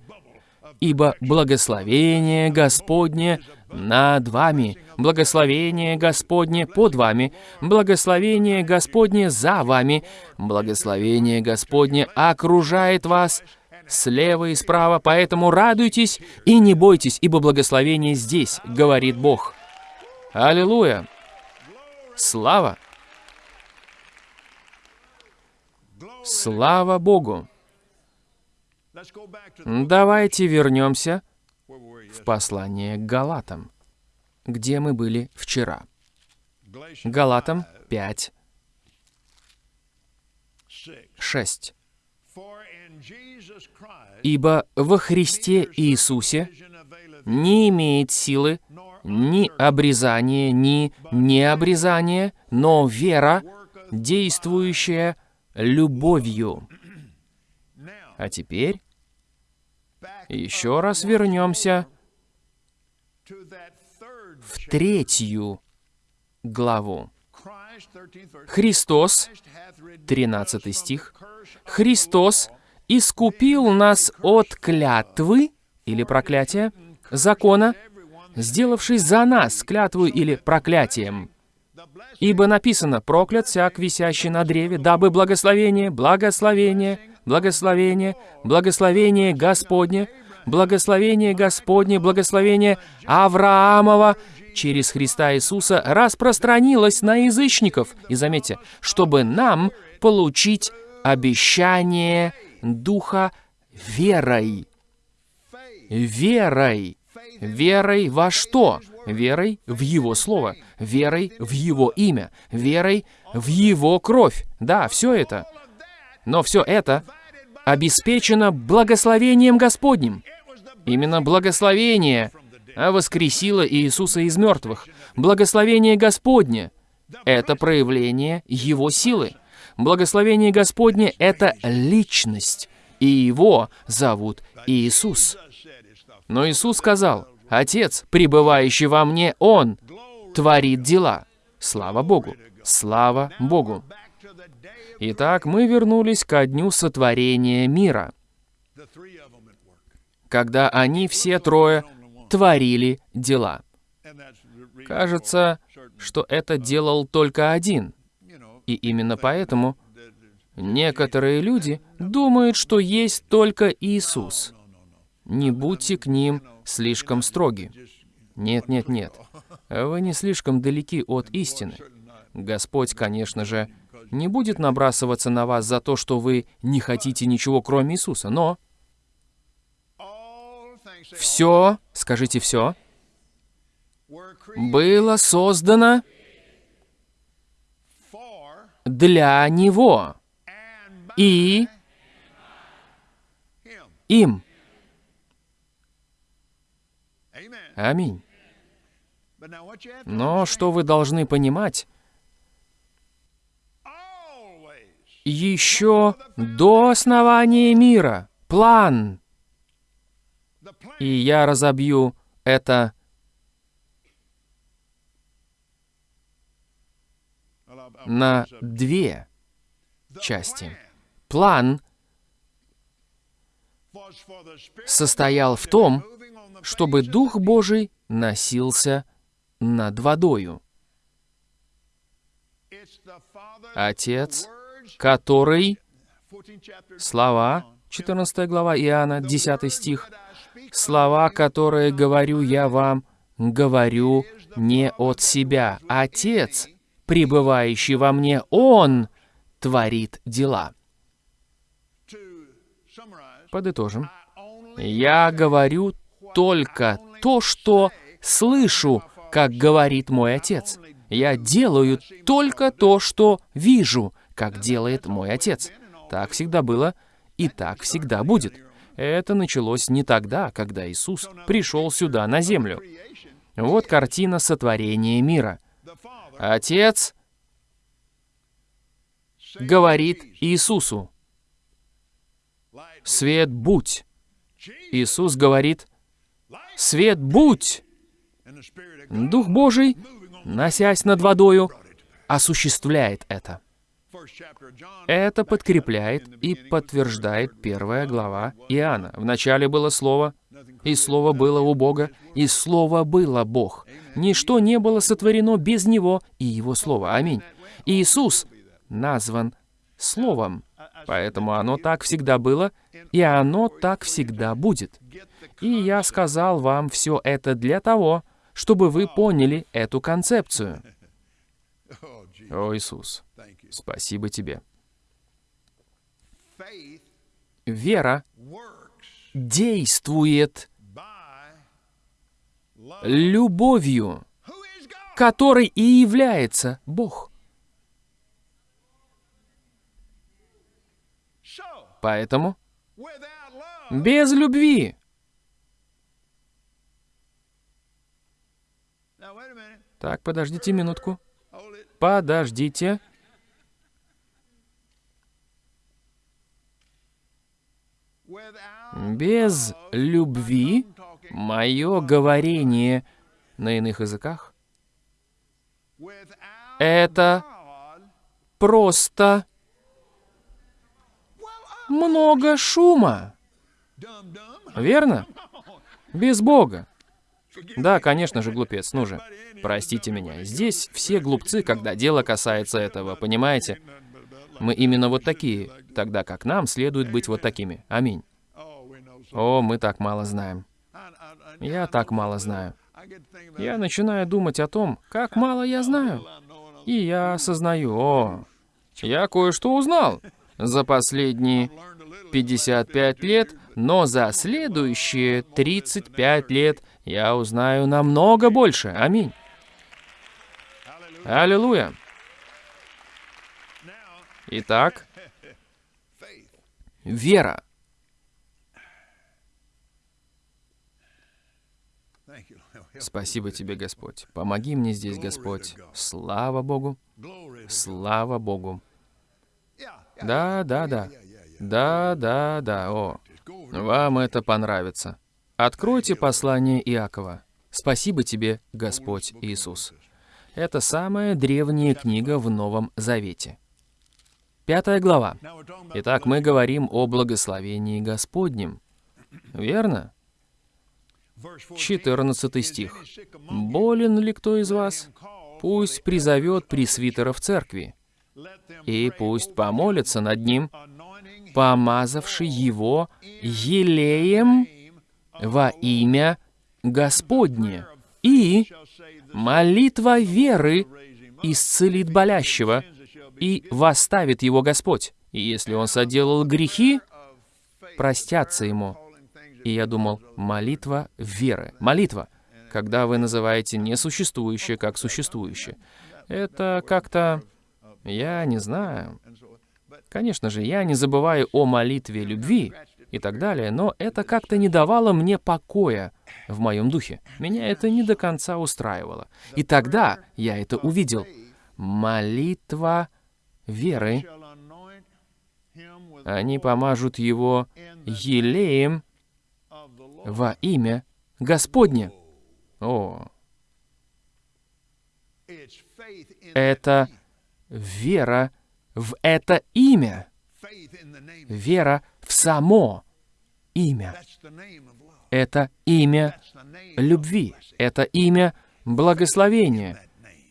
ибо благословение Господне над вами, благословение Господне под вами, благословение Господне за вами, благословение Господне окружает вас слева и справа, поэтому радуйтесь и не бойтесь, ибо благословение здесь, говорит Бог. Аллилуйя! Слава! Слава Богу! Давайте вернемся в послание к Галатам, где мы были вчера. Галатам 5, 6. «Ибо во Христе Иисусе не имеет силы ни обрезание, ни необрезание, но вера, действующая любовью. А теперь еще раз вернемся в третью главу. Христос, 13 стих, Христос искупил нас от клятвы или проклятия закона, сделавшись за нас клятву или проклятием. Ибо написано, проклят всяк, висящий на древе, дабы благословение, благословение, благословение, благословение Господне, благословение Господне, благословение Авраамова через Христа Иисуса распространилось на язычников. И заметьте, чтобы нам получить обещание Духа верой. Верой. Верой во что? верой в Его Слово, верой в Его имя, верой в Его кровь. Да, все это. Но все это обеспечено благословением Господним. Именно благословение воскресило Иисуса из мертвых. Благословение Господне — это проявление Его силы. Благословение Господне — это личность, и Его зовут Иисус. Но Иисус сказал, Отец, пребывающий во мне, Он творит дела. Слава Богу! Слава Богу! Итак, мы вернулись ко дню сотворения мира, когда они все трое творили дела. Кажется, что это делал только один. И именно поэтому некоторые люди думают, что есть только Иисус. Не будьте к ним слишком строги. Нет, нет, нет. Вы не слишком далеки от истины. Господь, конечно же, не будет набрасываться на вас за то, что вы не хотите ничего, кроме Иисуса, но Все, скажите все, было создано для Него и им. Аминь. Но что вы должны понимать, еще до основания мира план, и я разобью это на две части. План состоял в том, чтобы Дух. Божий носился над водою. Отец, который, 14th chapter, слова, 14 глава Иоанна, the 10 words стих, слова, которые говорю я вам, говорю не от себя. Отец, пребывающий во мне, Он творит дела. Подытожим. Я говорю только то, что слышу, как говорит мой Отец. Я делаю только то, что вижу, как делает мой Отец. Так всегда было и так всегда будет. Это началось не тогда, когда Иисус пришел сюда на землю. Вот картина сотворения мира. Отец говорит Иисусу, "Light «Свет будь». Иисус говорит, «Свет будь». Дух Божий, носясь над водою, осуществляет это. Это подкрепляет и подтверждает первая глава Иоанна. Вначале было Слово, и Слово было у Бога, и Слово было Бог. Ничто не было сотворено без Него и Его Слова. Аминь. Иисус назван Словом, поэтому оно так всегда было, и оно так всегда будет. И я сказал вам все это для того, чтобы вы поняли эту концепцию. О, Иисус. Спасибо тебе. Вера действует любовью, которой и является Бог. Поэтому без любви, так, подождите минутку, подождите, без любви мое говорение на иных языках это просто много шума, верно? Без Бога. Да, конечно же, глупец, ну же. Простите меня. Здесь все глупцы, когда дело касается этого, понимаете? Мы именно вот такие, тогда как нам следует быть вот такими. Аминь. О, мы так мало знаем. Я так мало знаю. Я начинаю думать о том, как мало я знаю. И я осознаю, о, я кое-что узнал за последние learned a little. 55 лет, но за следующие 35 лет я узнаю намного больше. Аминь. Аллилуйя. Итак, вера. Спасибо тебе, Господь. Помоги мне здесь, Господь. Слава Богу. Слава Богу. Да, да, да. Да, да, да. О, вам это понравится. Откройте послание Иакова. Спасибо тебе, Господь Иисус. Это самая древняя книга в Новом Завете. Пятая глава. Итак, мы говорим о благословении Господнем. Верно? verse 14. 14 стих. «Болен ли кто из вас? Пусть призовет пресвитера в церкви, и пусть помолится над ним, помазавший его елеем во имя Господне. И молитва веры исцелит болящего, и восставит его Господь. И если он соделал грехи, простятся ему. И я думал, молитва веры. Молитва, когда вы называете несуществующее как существующее. Это как-то... Я не знаю. Конечно же, я не забываю о молитве любви и так далее, но это как-то не давало мне покоя в моем духе. Меня это не до конца устраивало. И тогда я это увидел. Молитва веры. Они помажут его елеем во имя Господне. О, это вера в это имя. Вера в само имя. Это имя любви. Это имя благословения.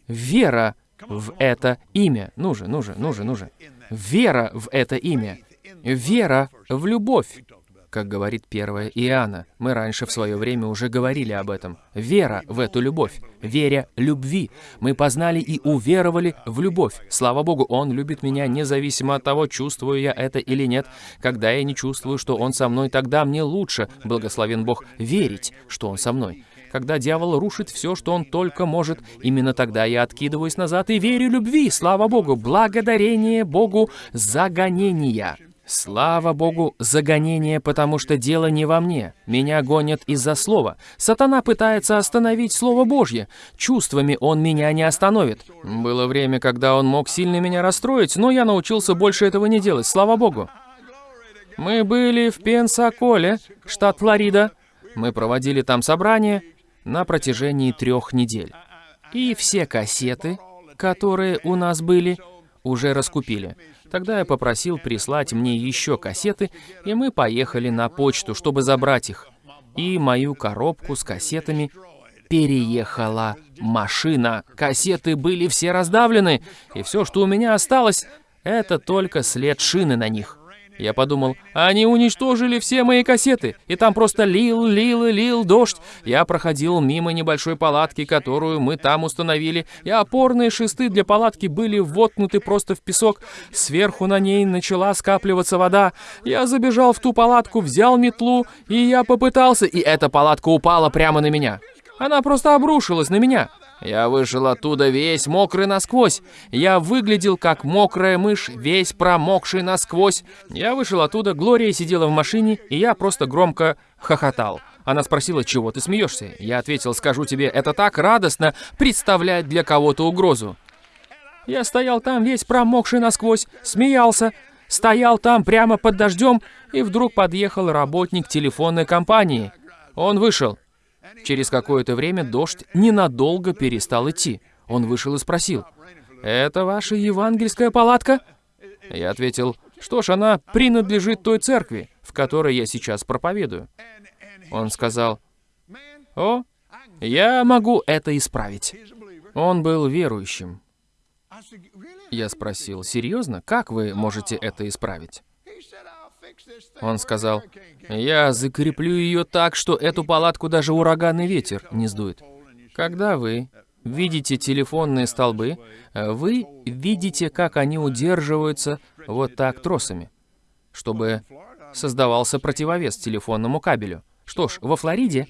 Вера в это имя. Ну же, ну же, ну же, ну же. Вера в это имя. Вера в любовь как говорит первая Иоанна. Мы раньше в свое время уже говорили об этом. Вера в эту любовь, веря любви. Мы познали и уверовали в любовь. Слава Богу, Он любит меня независимо от того, чувствую я это или нет. Когда я не чувствую, что Он со мной, тогда мне лучше, благословен Бог, верить, что Он со мной. Когда дьявол рушит все, что он только может, именно тогда я откидываюсь назад и верю любви, слава Богу, благодарение Богу за гонения. Слава Богу, за гонение, потому что дело не во мне. Меня гонят из-за слова. Сатана пытается остановить Слово Божье. Чувствами он меня не остановит. Было время, когда он мог сильно меня расстроить, но я научился больше этого не делать, слава Богу. Мы были в Пенсаколе, штат Флорида. Мы проводили там собрание на протяжении трех недель. И все кассеты, которые у нас были, уже раскупили. Тогда я попросил прислать мне еще кассеты, и мы поехали на почту, чтобы забрать их. И мою коробку с кассетами переехала машина. Кассеты были все раздавлены, и все, что у меня осталось, это только след шины на них. Я подумал, они уничтожили все мои кассеты, и там просто лил, лил и лил дождь. Я проходил мимо небольшой палатки, которую мы там установили, и опорные шесты для палатки были воткнуты просто в песок. Сверху на ней начала скапливаться вода. Я забежал в ту палатку, взял метлу, и я попытался, и эта палатка упала прямо на меня. Она просто обрушилась на меня. Я вышел оттуда весь мокрый насквозь. Я выглядел как мокрая мышь, весь промокший насквозь. Я вышел оттуда, Глория сидела в машине, и я просто громко хохотал. Она спросила, чего ты смеешься? Я ответил, скажу тебе, это так радостно представлять для кого-то угрозу. Я стоял там весь промокший насквозь, смеялся, стоял там прямо под дождем, и вдруг подъехал работник телефонной компании. Он вышел. Через какое-то время дождь ненадолго перестал идти. Он вышел и спросил, «Это ваша евангельская палатка?» Я ответил, «Что ж, она принадлежит той церкви, в которой я сейчас проповедую». Он сказал, «О, я могу это исправить». Он был верующим. Я спросил, «Серьезно? Как вы можете это исправить?» Он сказал, «Я закреплю ее так, что эту палатку даже ураганный ветер не сдует». Когда вы видите телефонные столбы, вы видите, как они удерживаются вот так тросами, чтобы создавался противовес телефонному кабелю. Что ж, во Флориде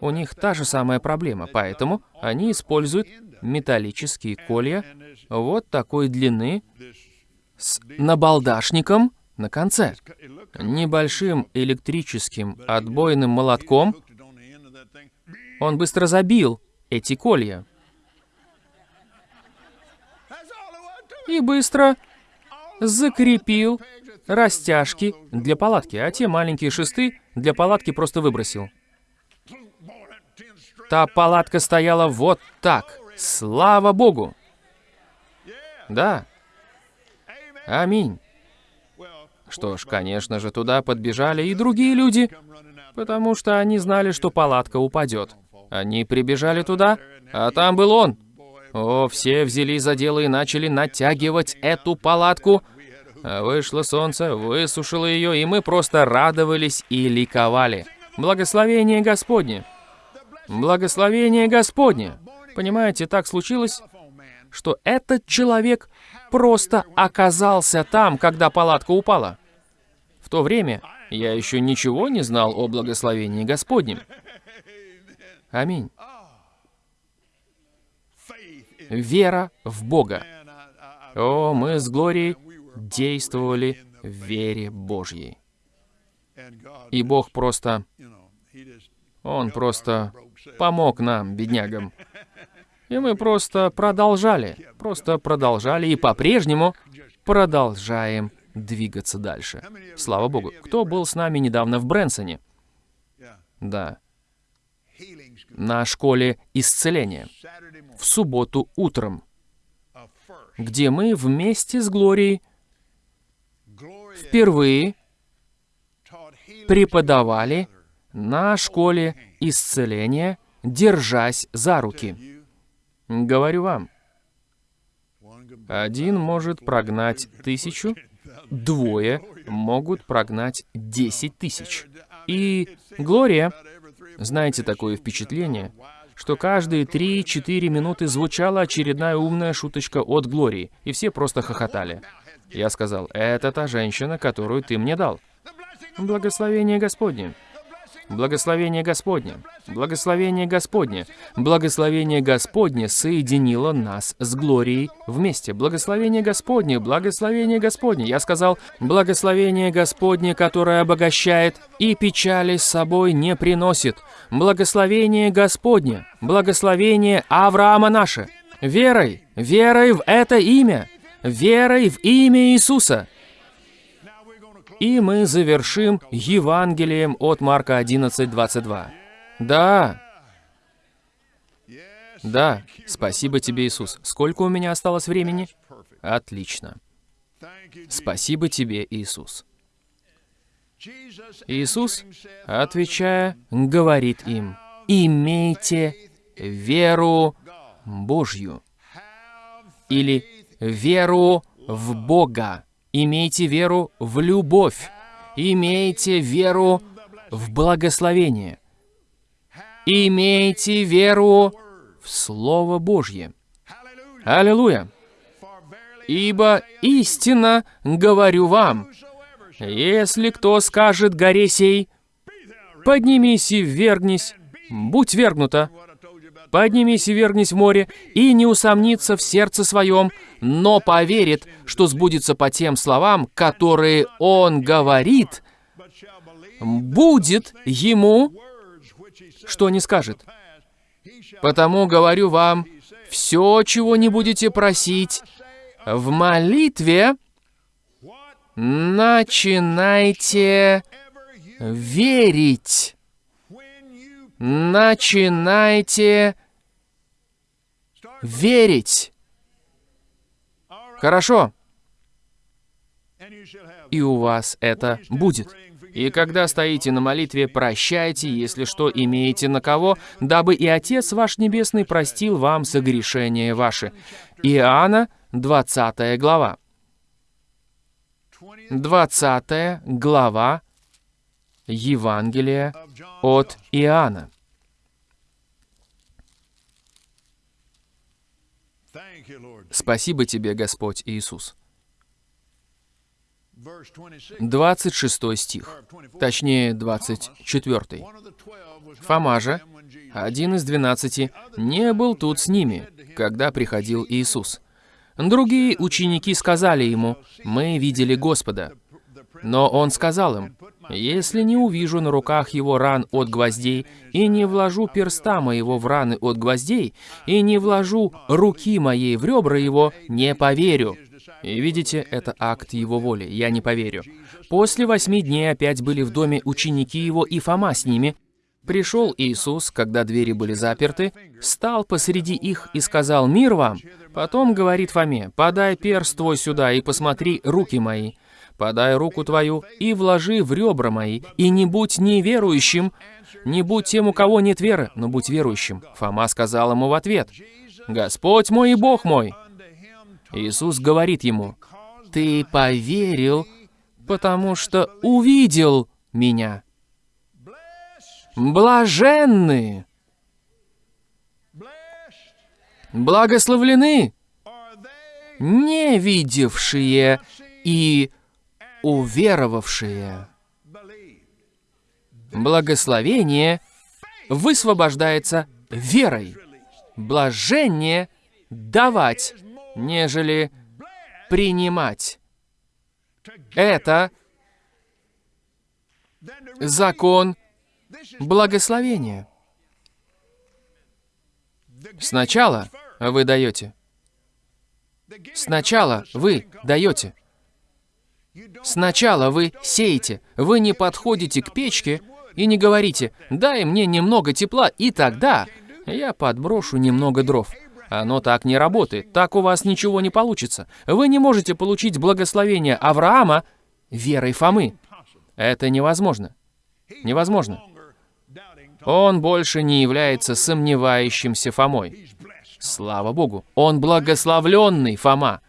у них та же самая проблема, поэтому они используют металлические колья вот такой длины с набалдашником, на конце. Небольшим электрическим отбойным молотком он быстро забил эти колья. И быстро закрепил растяжки для палатки, а те маленькие шесты для палатки просто выбросил. Та палатка стояла вот так. Слава Богу! Да. Аминь. Что ж, конечно же, туда подбежали и другие люди, потому что они знали, что палатка упадет. Они прибежали туда, а там был он. О, все взялись за дело и начали натягивать эту палатку. Вышло солнце, высушило ее, и мы просто радовались и ликовали. Благословение Господне! Благословение Господне! Понимаете, так случилось, что этот человек просто оказался там, когда палатка упала то время Я еще ничего не знал о благословении Господнем. Аминь. Вера в Бога. О, мы с Глорией действовали в вере Божьей. И Бог просто, Он просто помог нам, беднягам. И мы просто продолжали, просто продолжали и по-прежнему продолжаем двигаться дальше. Слава Богу. Кто был с нами недавно в Брэнсоне? Да, на школе исцеления. В субботу утром, где мы вместе с Глорией впервые преподавали на школе исцеления, держась за руки. Говорю вам, один может прогнать тысячу, двое могут прогнать десять тысяч. И Глория, знаете такое впечатление, что каждые 3-4 минуты звучала очередная умная шуточка от Глории, и все просто хохотали. Я сказал, это та женщина, которую ты мне дал. Благословение Господне. Благословение Господне. Благословение Господне. Благословение Господне соединило нас с Глорией вместе. Благословение Господне. Благословение Господне. Я сказал, благословение Господне, которое обогащает и печали с собой не приносит. Благословение Господне. Благословение Авраама наше. Верой, верой в это имя. Верой в имя Иисуса. И мы завершим Евангелием от Марка 11:22. Да, да, спасибо тебе, Иисус. Сколько у меня осталось времени? Отлично. Спасибо тебе, Иисус. Иисус, отвечая, говорит им, имейте веру Божью или веру в Бога. Имейте веру в любовь. Имейте веру в благословение. Имейте веру в Слово Божье. Аллилуйя! Ибо истинно говорю вам, если кто скажет горе сей, поднимись и ввергнись, будь вергнута, поднимись и вергнись в море, и не усомнится в сердце своем, но поверит, что сбудется по тем словам, которые он говорит, будет ему, что не скажет. Потому говорю вам, все, чего не будете просить, в молитве начинайте верить. Начинайте верить. Хорошо, и у вас это будет. И когда стоите на молитве, прощайте, если что имеете на кого, дабы и Отец ваш Небесный простил вам согрешения ваши. Иоанна, 20 глава. 20 20 глава Евангелия от Иоанна. Спасибо тебе, Господь Иисус. Verse 26. 26 стих, or 24. точнее 24. One of the twelve was not Фома же, один из двенадцати, не был тут с ними, когда приходил Иисус. Другие ученики сказали ему, «Мы видели Господа». Но он сказал им, «Если не увижу на руках его ран от гвоздей, и не вложу перста моего в раны от гвоздей, и не вложу руки моей в ребра его, не поверю». И видите, это акт его воли, я не поверю. После восьми дней опять были в доме ученики его и Фома с ними. Пришел Иисус, когда двери были заперты, стал посреди их и сказал «Мир вам!» Потом говорит Фоме «Подай перст твой сюда и посмотри руки мои». Подай руку твою и вложи в ребра мои, и не будь неверующим, не будь тем, у кого нет веры, но будь верующим. Фома сказал ему в ответ, «Господь мой и Бог мой». Иисус говорит ему, «Ты поверил, потому что увидел меня». Блаженны, благословлены, не видевшие и уверовавшие. Благословение высвобождается верой. Блажение давать, нежели принимать. Это закон благословения. Сначала вы даете. Сначала вы даете. Сначала вы сеете. Вы не подходите к печке и не говорите, дай мне немного тепла, и тогда я подброшу немного дров. Оно так не работает, так у вас ничего не получится. Вы не можете получить благословение Авраама верой Фомы. Это невозможно. Невозможно. Он больше не является сомневающимся Фомой. Слава Богу, он благословленный Фома.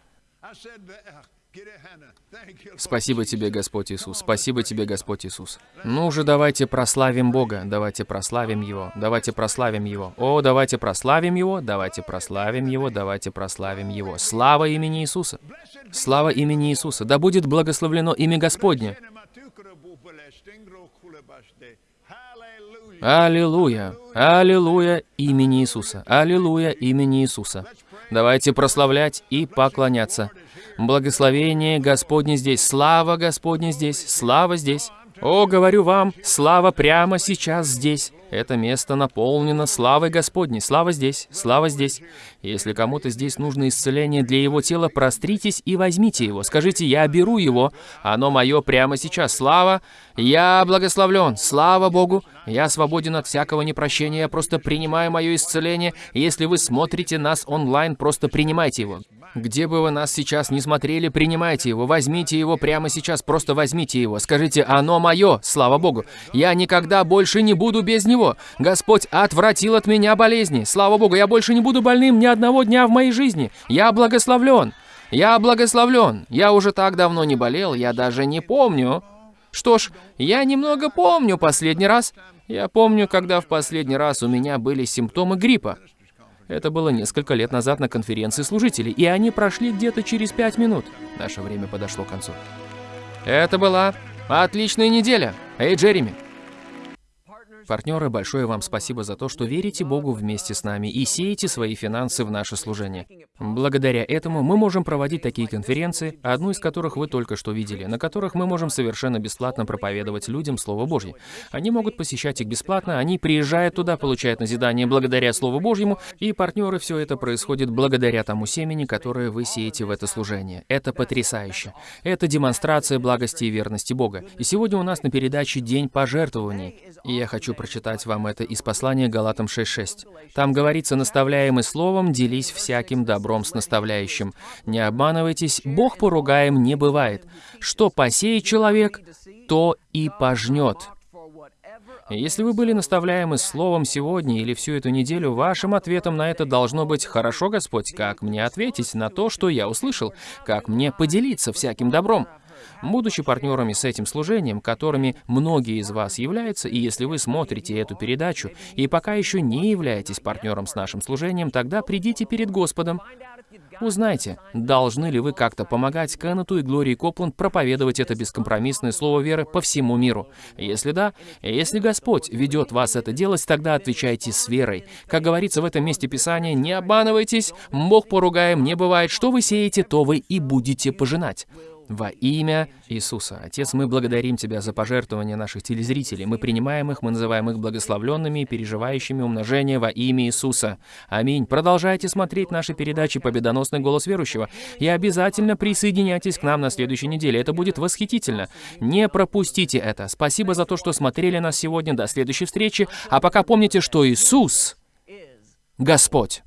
Спасибо тебе, Господь Иисус. Спасибо тебе, Господь Иисус. Ну же, давайте прославим Бога. Давайте прославим Его. Давайте прославим Его. О, давайте прославим Его. Давайте прославим Его. Давайте прославим Его. Слава имени Иисуса. Слава имени Иисуса. Да будет благословлено имя Господне. Аллилуйя! Аллилуйя имени Иисуса! Аллилуйя имени Иисуса! Давайте прославлять и поклоняться. Благословение Господне здесь, слава Господне здесь, слава здесь. О, говорю вам, слава прямо сейчас здесь. Это место наполнено славой Господней. Слава здесь, слава здесь. Если кому-то здесь нужно исцеление для его тела, простритесь и возьмите его. Скажите, я беру его, оно мое прямо сейчас. Слава, я благословлен, слава Богу. Я свободен от всякого непрощения, я просто принимаю мое исцеление. Если вы смотрите нас онлайн, просто принимайте его. Где бы вы нас сейчас не смотрели, принимайте его, возьмите его прямо сейчас, просто возьмите его. Скажите, оно мое, слава Богу. Я никогда больше не буду без него. Господь отвратил от меня болезни. Слава Богу, я больше не буду больным ни одного дня в моей жизни. Я благословлен. Я благословлен. Я уже так давно не болел, я даже не помню. Что ж, я немного помню последний раз. Я помню, когда в последний раз у меня были симптомы гриппа. Это было несколько лет назад на конференции служителей, и они прошли где-то через пять минут. Наше время подошло к концу. Это была отличная неделя. Эй, Джереми, Партнеры, большое вам спасибо за то, что верите Богу вместе с нами и сеете свои финансы в наше служение. Благодаря этому мы можем проводить такие конференции, одну из которых вы только что видели, на которых мы можем совершенно бесплатно проповедовать людям Слово Божье. Они могут посещать их бесплатно, они приезжают туда, получают назидание благодаря Слову Божьему, и партнеры, все это происходит благодаря тому семени, которое вы сеете в это служение. Это потрясающе. Это демонстрация благости и верности Бога. И сегодня у нас на передаче День пожертвований. И я хочу прочитать вам это из послания Галатам 6.6. Там говорится, наставляемый словом, делись всяким добром с наставляющим. Не обманывайтесь, Бог поругаем не бывает. Что посеет человек, то и пожнет. Если вы были наставляемы словом сегодня или всю эту неделю, вашим ответом на это должно быть «Хорошо, Господь, как мне ответить на то, что я услышал? Как мне поделиться всяким добром?» Будучи партнерами с этим служением, которыми многие из вас являются, и если вы смотрите эту передачу и пока еще не являетесь партнером с нашим служением, тогда придите перед Господом. Узнайте, должны ли вы как-то помогать Кеннету и Глории Копланд проповедовать это бескомпромиссное слово веры по всему миру. Если да, если Господь ведет вас это делать, тогда отвечайте с верой. Как говорится в этом месте Писания, не обманывайтесь, Бог поругаем не бывает, что вы сеете, то вы и будете пожинать. Во имя Иисуса. Отец, мы благодарим Тебя за пожертвования наших телезрителей. Мы принимаем их, мы называем их благословленными переживающими умножение во имя Иисуса. Аминь. Продолжайте смотреть наши передачи «Победоносный голос верующего» и обязательно присоединяйтесь к нам на следующей неделе. Это будет восхитительно. Не пропустите это. Спасибо за то, что смотрели нас сегодня. До следующей встречи. А пока помните, что Иисус — Господь.